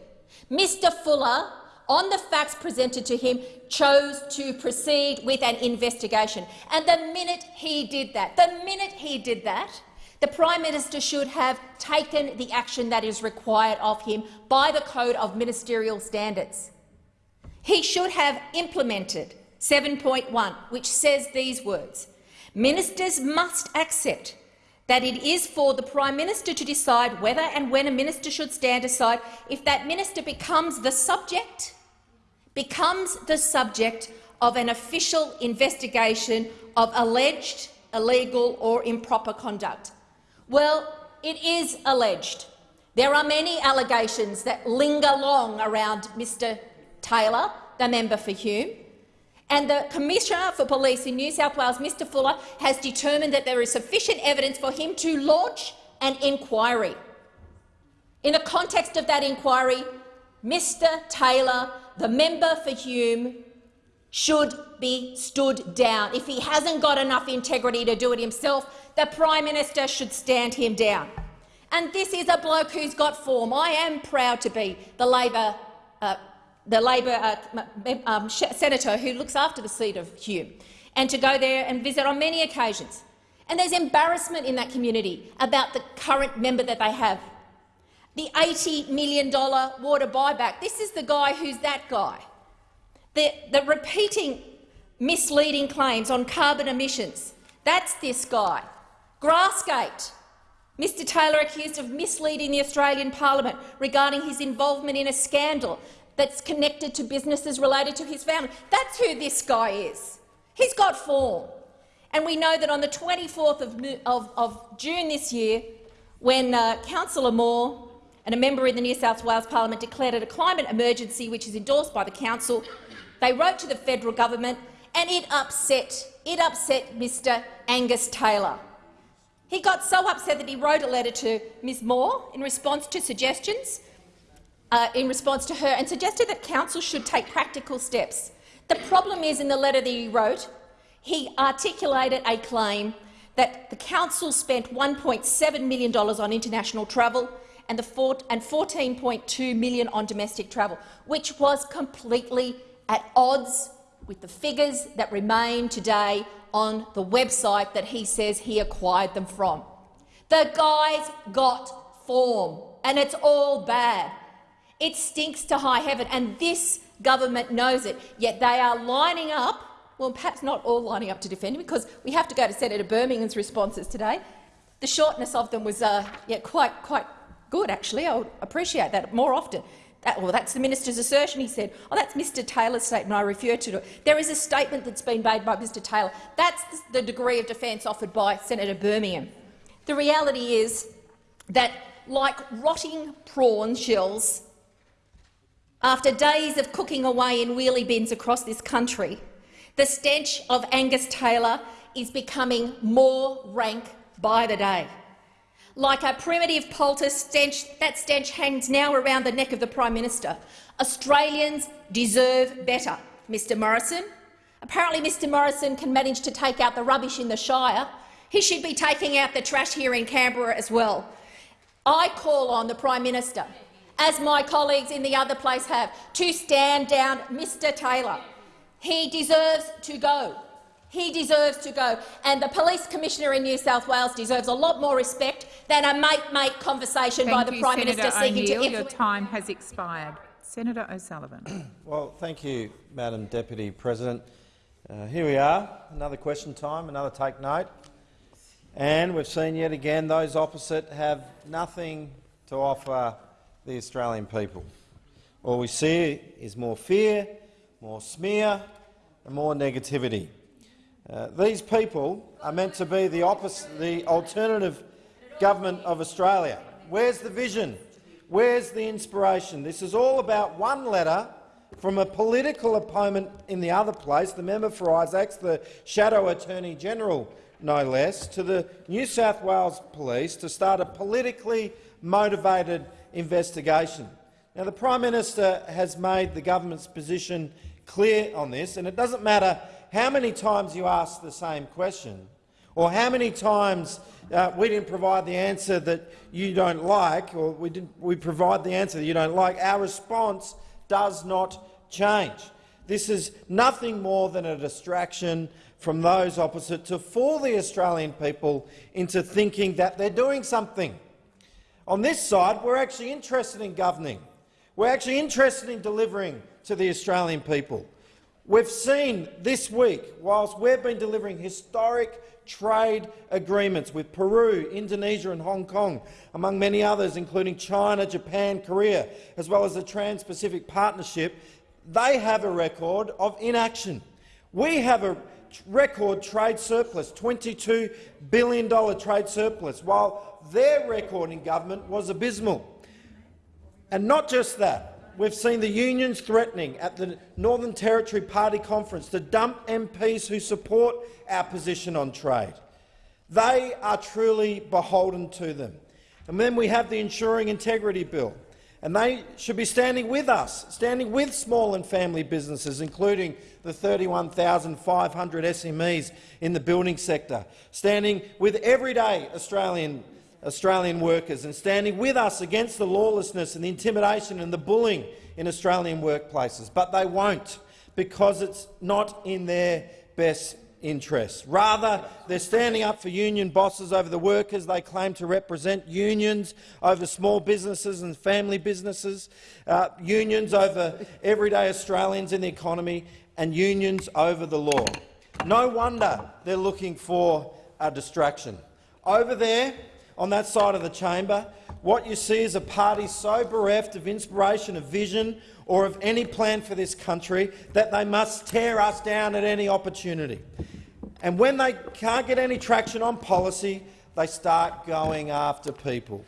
Mr Fuller, on the facts presented to him, chose to proceed with an investigation. And the minute he did that, the minute he did that, the Prime Minister should have taken the action that is required of him by the Code of Ministerial Standards. He should have implemented 7.1, which says these words. Ministers must accept that it is for the Prime Minister to decide whether and when a minister should stand aside if that minister becomes the subject, becomes the subject of an official investigation of alleged illegal or improper conduct. Well, it is alleged. There are many allegations that linger long around Mr Taylor, the member for Hume, and the Commissioner for Police in New South Wales, Mr Fuller, has determined that there is sufficient evidence for him to launch an inquiry. In the context of that inquiry, Mr Taylor, the member for Hume, should be stood down. If he hasn't got enough integrity to do it himself, the Prime Minister should stand him down. And this is a bloke who's got form. I am proud to be the Labor uh, the Labor uh, um, senator who looks after the seat of Hume, and to go there and visit on many occasions. And there's embarrassment in that community about the current member that they have. The $80 million water buyback, this is the guy who's that guy. The, the repeating misleading claims on carbon emissions. That's this guy. Grassgate. Mr Taylor accused of misleading the Australian parliament regarding his involvement in a scandal that's connected to businesses related to his family. That's who this guy is. He's got form. And we know that on the 24th of, of, of June this year, when uh, Councillor Moore and a member in the New South Wales Parliament declared it a climate emergency, which is endorsed by the council, they wrote to the federal government, and it upset, it upset Mr Angus Taylor. He got so upset that he wrote a letter to Ms Moore in response to suggestions, uh, in response to her, and suggested that council should take practical steps. The problem is, in the letter that he wrote, he articulated a claim that the council spent $1.7 million on international travel and, and 14.2 million on domestic travel, which was completely at odds with the figures that remain today on the website that he says he acquired them from. The guy's got form, and it's all bad. It stinks to high heaven, and this government knows it, yet they are lining up, well, perhaps not all lining up to defend him, because we have to go to Senator Birmingham's responses today. The shortness of them was uh, yeah, quite, quite good, actually. I would appreciate that more often. That, well, that's the minister's assertion, he said. Oh, that's Mr Taylor's statement I refer to. it. There is a statement that's been made by Mr Taylor. That's the degree of defence offered by Senator Birmingham. The reality is that, like rotting prawn shells, after days of cooking away in wheelie bins across this country, the stench of Angus Taylor is becoming more rank by the day. Like a primitive poultice, stench, that stench hangs now around the neck of the Prime Minister. Australians deserve better, Mr Morrison. Apparently Mr Morrison can manage to take out the rubbish in the Shire. He should be taking out the trash here in Canberra as well. I call on the Prime Minister, as my colleagues in the other place have, to stand down Mr Taylor. He deserves to go. He deserves to go, and the police commissioner in New South Wales deserves a lot more respect than a mate-mate conversation
thank
by the
you,
Prime
Senator
Minister seeking
O'Neill.
to
Your time has expired. Senator O'Sullivan.
well, thank you, Madam Deputy President. Uh, here we are, another question time, another take note. And we've seen yet again those opposite have nothing to offer the Australian people. All we see is more fear, more smear and more negativity. Uh, these people are meant to be the, opposite, the alternative government of Australia. Where's the vision? Where's the inspiration? This is all about one letter from a political opponent in the other place, the member for Isaacs, the Shadow Attorney-General, no less, to the New South Wales Police to start a politically motivated investigation. Now, the Prime Minister has made the government's position clear on this, and it doesn't matter how many times you ask the same question or how many times uh, we didn't provide the answer that you don't like or we, didn't, we provide the answer that you don't like, our response does not change. This is nothing more than a distraction from those opposite to fool the Australian people into thinking that they're doing something. On this side, we're actually interested in governing. We're actually interested in delivering to the Australian people. We've seen this week, whilst we've been delivering historic trade agreements with Peru, Indonesia and Hong Kong, among many others, including China, Japan, Korea, as well as the Trans-Pacific Partnership, they have a record of inaction. We have a record trade surplus, $22 billion trade surplus, while their record in government was abysmal. And not just that, we've seen the unions threatening at the Northern Territory Party Conference to dump MPs who support our position on trade. They are truly beholden to them. And then we have the Ensuring Integrity Bill, and they should be standing with us, standing with small and family businesses, including the 31,500 SMEs in the building sector, standing with everyday Australian Australian workers and standing with us against the lawlessness and the intimidation and the bullying in Australian workplaces. But they won't, because it's not in their best interests. Rather, they're standing up for union bosses over the workers they claim to represent, unions over small businesses and family businesses, uh, unions over everyday Australians in the economy, and unions over the law. No wonder they're looking for a distraction. Over there, on that side of the chamber, what you see is a party so bereft of inspiration, of vision or of any plan for this country that they must tear us down at any opportunity. And when they can't get any traction on policy, they start going after people.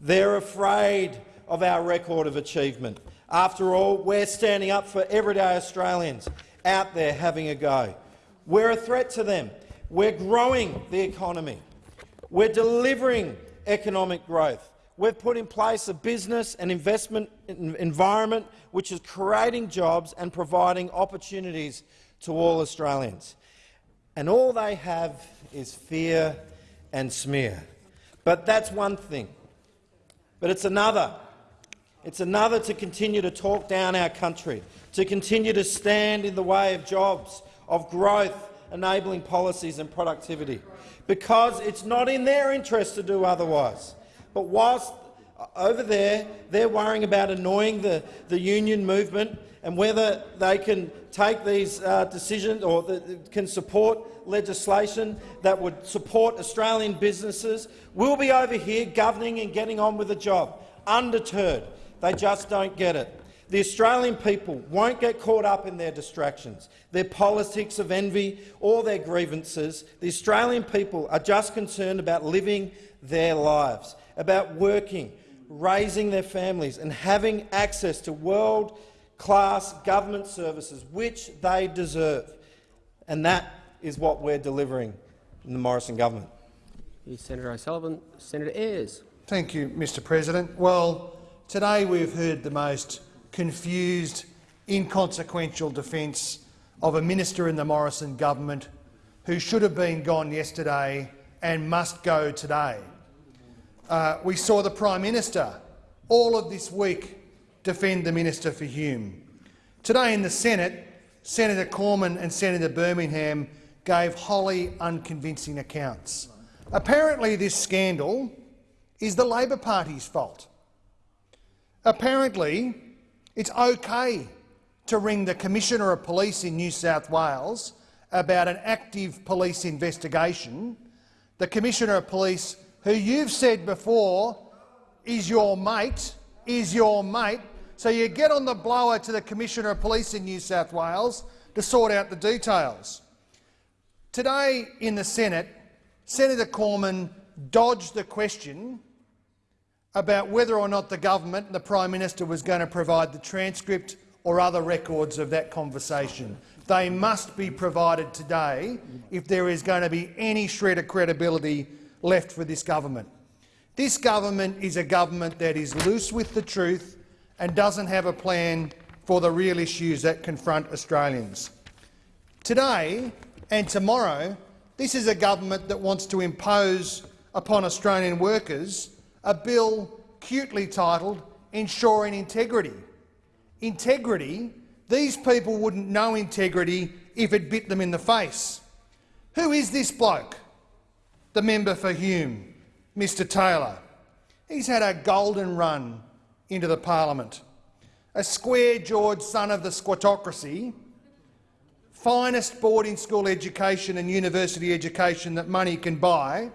They're afraid of our record of achievement. After all, we're standing up for everyday Australians out there having a go. We're a threat to them. We're growing the economy. We're delivering economic growth. We've put in place a business and investment environment which is creating jobs and providing opportunities to all Australians. And all they have is fear and smear. But that's one thing. But it's another. It's another to continue to talk down our country, to continue to stand in the way of jobs, of growth, enabling policies and productivity, because it's not in their interest to do otherwise. But whilst uh, over there they're worrying about annoying the, the union movement and whether they can take these uh, decisions or the, can support legislation that would support Australian businesses, we'll be over here governing and getting on with the job, undeterred. They just don't get it. The Australian people won't get caught up in their distractions, their politics of envy or their grievances. The Australian people are just concerned about living their lives, about working, raising their families and having access to world-class government services, which they deserve. And that is what we're delivering in the Morrison government.
Senator O'Sullivan. Senator Ayres.
Thank you, Mr President. Well, today we've heard the most confused, inconsequential defence of a minister in the Morrison government who should have been gone yesterday and must go today. Uh, we saw the Prime Minister all of this week defend the Minister for Hume. Today in the Senate, Senator Cormann and Senator Birmingham gave wholly unconvincing accounts. Apparently this scandal is the Labor Party's fault. Apparently it's okay to ring the Commissioner of Police in New South Wales about an active police investigation, the Commissioner of Police who you've said before is your mate, is your mate, so you get on the blower to the Commissioner of Police in New South Wales to sort out the details. Today in the Senate, Senator Cormann dodged the question about whether or not the government and the Prime Minister was going to provide the transcript or other records of that conversation. They must be provided today if there is going to be any shred of credibility left for this government. This government is a government that is loose with the truth and doesn't have a plan for the real issues that confront Australians. Today, and tomorrow, this is a government that wants to impose upon Australian workers a bill cutely titled Ensuring Integrity. Integrity? These people wouldn't know integrity if it bit them in the face. Who is this bloke? The member for Hume, Mr Taylor. He's had a golden run into the parliament. A square-jawed son of the squattocracy finest boarding school education and university education that money can buy,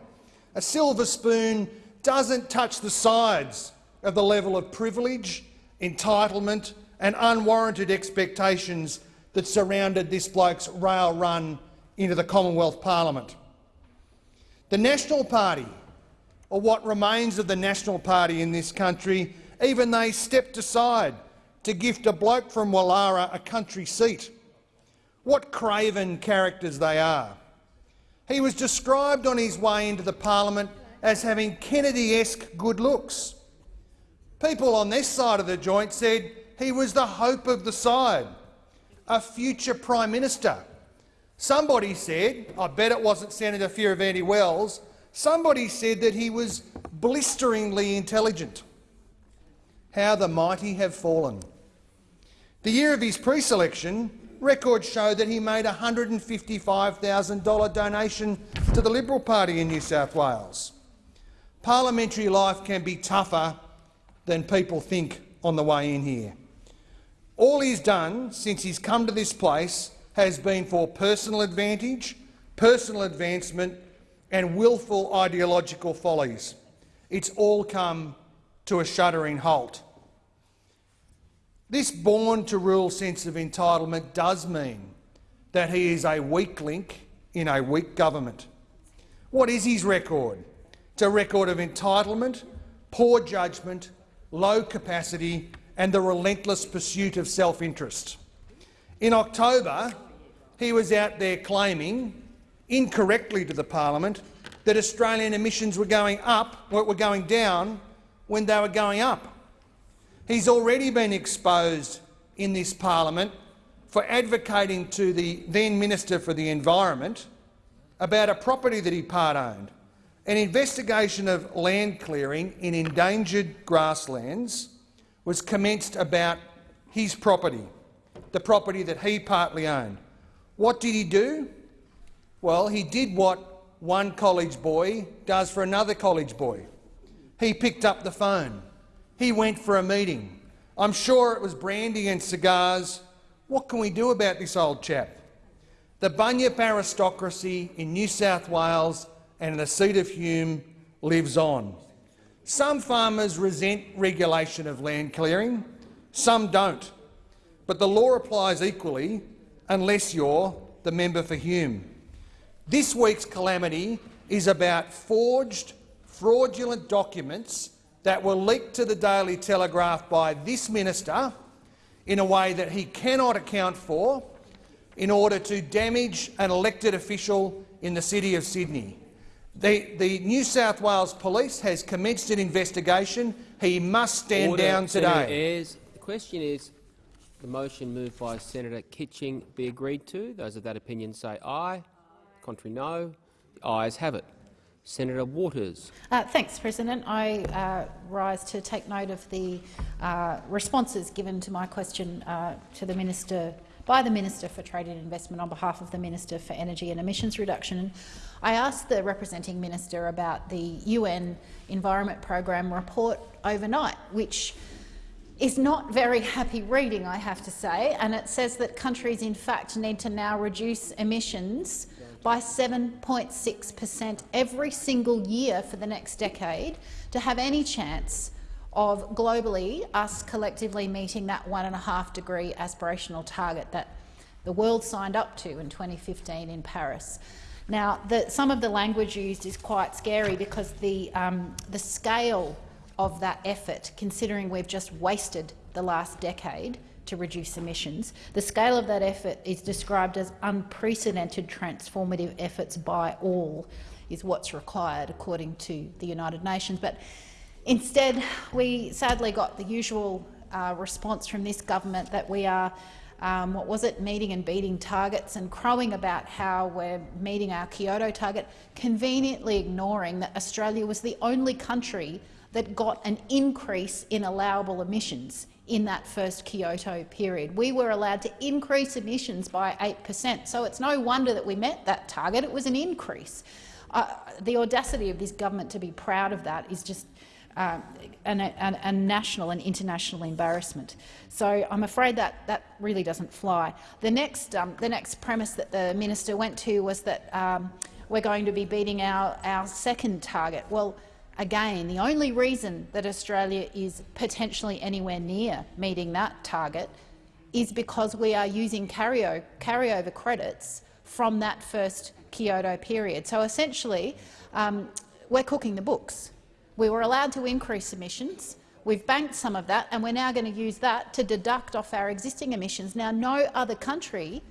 a silver spoon doesn't touch the sides of the level of privilege, entitlement and unwarranted expectations that surrounded this bloke's rail run into the Commonwealth Parliament. The National Party, or what remains of the National Party in this country, even they stepped aside to gift a bloke from Woollahra a country seat. What craven characters they are. He was described on his way into the parliament as having Kennedy-esque good looks. People on this side of the joint said he was the hope of the side, a future Prime Minister. Somebody said, I bet it wasn't Senator Fierravanti-Wells, somebody said that he was blisteringly intelligent. How the mighty have fallen. The year of his pre-selection, Records show that he made a $155,000 donation to the Liberal Party in New South Wales. Parliamentary life can be tougher than people think on the way in here. All he's done since he's come to this place has been for personal advantage, personal advancement and willful ideological follies. It's all come to a shuddering halt. This born-to-rule sense of entitlement does mean that he is a weak link in a weak government. What is his record? A record of entitlement, poor judgment, low capacity and the relentless pursuit of self-interest. In October, he was out there claiming, incorrectly to the parliament, that Australian emissions were going up, were going down when they were going up. He's already been exposed in this parliament for advocating to the then Minister for the Environment about a property that he part-owned. An investigation of land clearing in endangered grasslands was commenced about his property, the property that he partly owned. What did he do? Well, he did what one college boy does for another college boy. He picked up the phone. He went for a meeting. I'm sure it was brandy and cigars. What can we do about this old chap? The Bunyip aristocracy in New South Wales and the seat of Hume lives on. Some farmers resent regulation of land clearing, some don't. But the law applies equally unless you're the member for Hume. This week's calamity is about forged, fraudulent documents that were leaked to the Daily Telegraph by this minister in a way that he cannot account for in order to damage an elected official in the City of Sydney. The, the New South Wales Police has commenced an investigation. He must stand
Order,
down today.
Senator Ayres. The question is the motion moved by Senator Kitching be agreed to. Those of that opinion say aye. Contrary no. The ayes have it. Senator Waters.
Uh, thanks, President. I uh, rise to take note of the uh, responses given to my question uh, to the minister by the Minister for Trade and Investment on behalf of the Minister for Energy and Emissions Reduction. I asked the representing minister about the UN Environment Program report overnight, which is not very happy reading, I have to say, and it says that countries in fact need to now reduce emissions by 7.6 per cent every single year for the next decade to have any chance of globally us collectively meeting that one and a half degree aspirational target that the world signed up to in 2015 in Paris. Now, the, some of the language used is quite scary because the, um, the scale of that effort, considering we've just wasted the last decade to reduce emissions, the scale of that effort is described as unprecedented transformative efforts by all, is what's required according to the United Nations. But Instead, we sadly got the usual uh, response from this government that we are, um, what was it, meeting and beating targets and crowing about how we're meeting our Kyoto target, conveniently ignoring that Australia was the only country that got an increase in allowable emissions in that first Kyoto period. We were allowed to increase emissions by 8 per cent, so it's no wonder that we met that target. It was an increase. Uh, the audacity of this government to be proud of that is just uh, a, a, national and international embarrassment. So I'm afraid that that really doesn't fly. The next, um, the next premise that the minister went to was that um, we're going to be beating our, our second target. Well, again, the only reason that Australia is potentially anywhere near meeting that target is because we are using carryover, carryover credits from that first Kyoto period. So essentially, um, we're cooking the books. We were allowed to increase emissions. We've banked some of that, and we're now going to use that to deduct off our existing emissions. Now, no other country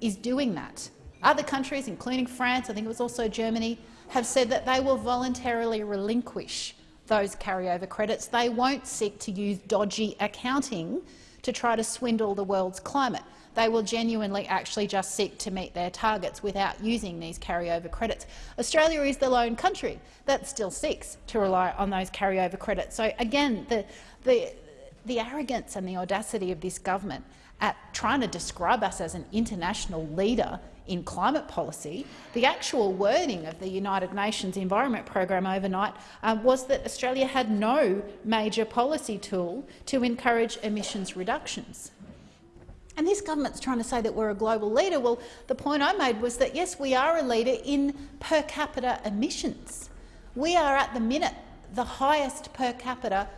is doing that. Other countries, including France, I think it was also Germany, have said that they will voluntarily relinquish those carryover credits. They won't seek to use dodgy accounting to try to swindle the world's climate they will genuinely actually just seek to meet their targets without using these carryover credits. Australia is the lone country that still seeks to rely on those carryover credits. So again, the, the, the arrogance and the audacity of this government at trying to describe us as an international leader in climate policy, the actual wording of the United Nations Environment Program overnight uh, was that Australia had no major policy tool to encourage emissions reductions. And this government's trying to say that we're a global leader. Well, the point I made was that, yes, we are a leader in per capita emissions. We are at the minute the highest per capita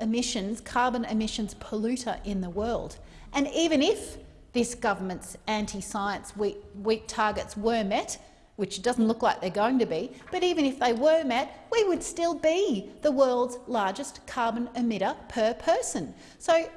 emissions, carbon emissions polluter in the world. And even if this government's anti-science weak, weak targets were met, which doesn't look like they're going to be, but even if they were met, we would still be the world's largest carbon emitter per person. So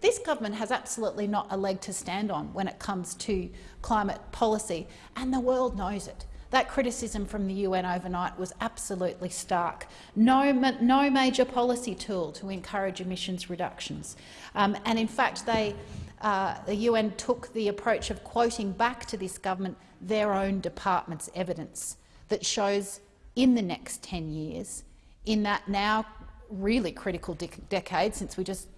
this government has absolutely not a leg to stand on when it comes to climate policy, and the world knows it. That criticism from the UN overnight was absolutely stark. No, no major policy tool to encourage emissions reductions. Um, and in fact, they, uh, the UN took the approach of quoting back to this government their own department's evidence that shows in the next 10 years, in that now really critical de decade, since we just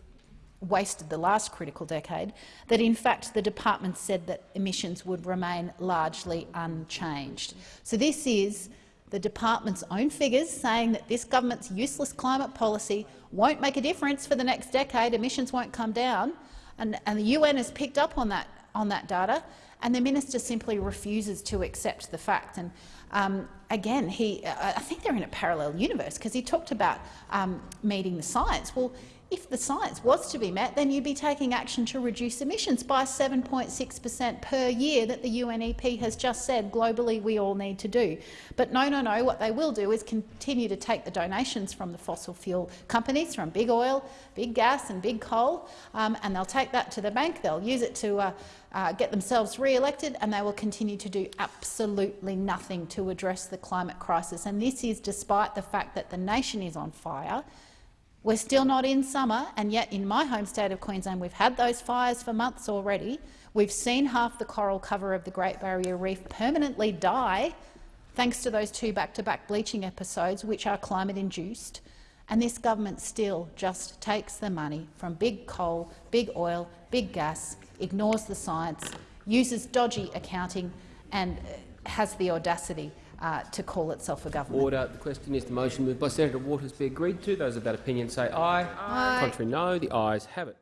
wasted the last critical decade, that in fact the department said that emissions would remain largely unchanged. So this is the department's own figures saying that this government's useless climate policy won't make a difference for the next decade, emissions won't come down, and, and the UN has picked up on that, on that data, and the minister simply refuses to accept the fact. And um, again, he, I think they're in a parallel universe because he talked about um, meeting the science. Well, if the science was to be met, then you'd be taking action to reduce emissions by 7.6 per cent per year that the UNEP has just said globally we all need to do. But no, no, no, what they will do is continue to take the donations from the fossil fuel companies, from big oil, big gas and big coal, um, and they'll take that to the bank, they'll use it to uh, uh, get themselves re-elected, and they will continue to do absolutely nothing to address the climate crisis. And this is despite the fact that the nation is on fire, we're still not in summer, and yet in my home state of Queensland we've had those fires for months already. We've seen half the coral cover of the Great Barrier Reef permanently die thanks to those two back-to-back -back bleaching episodes, which are climate-induced. And this government still just takes the money from big coal, big oil, big gas, ignores the science, uses dodgy accounting and uh, has the audacity uh, to call itself a government.
Order. The question is the motion moved by Senator Waters be agreed to. Those of that opinion say aye.
Aye.
Contrary no. The ayes have it.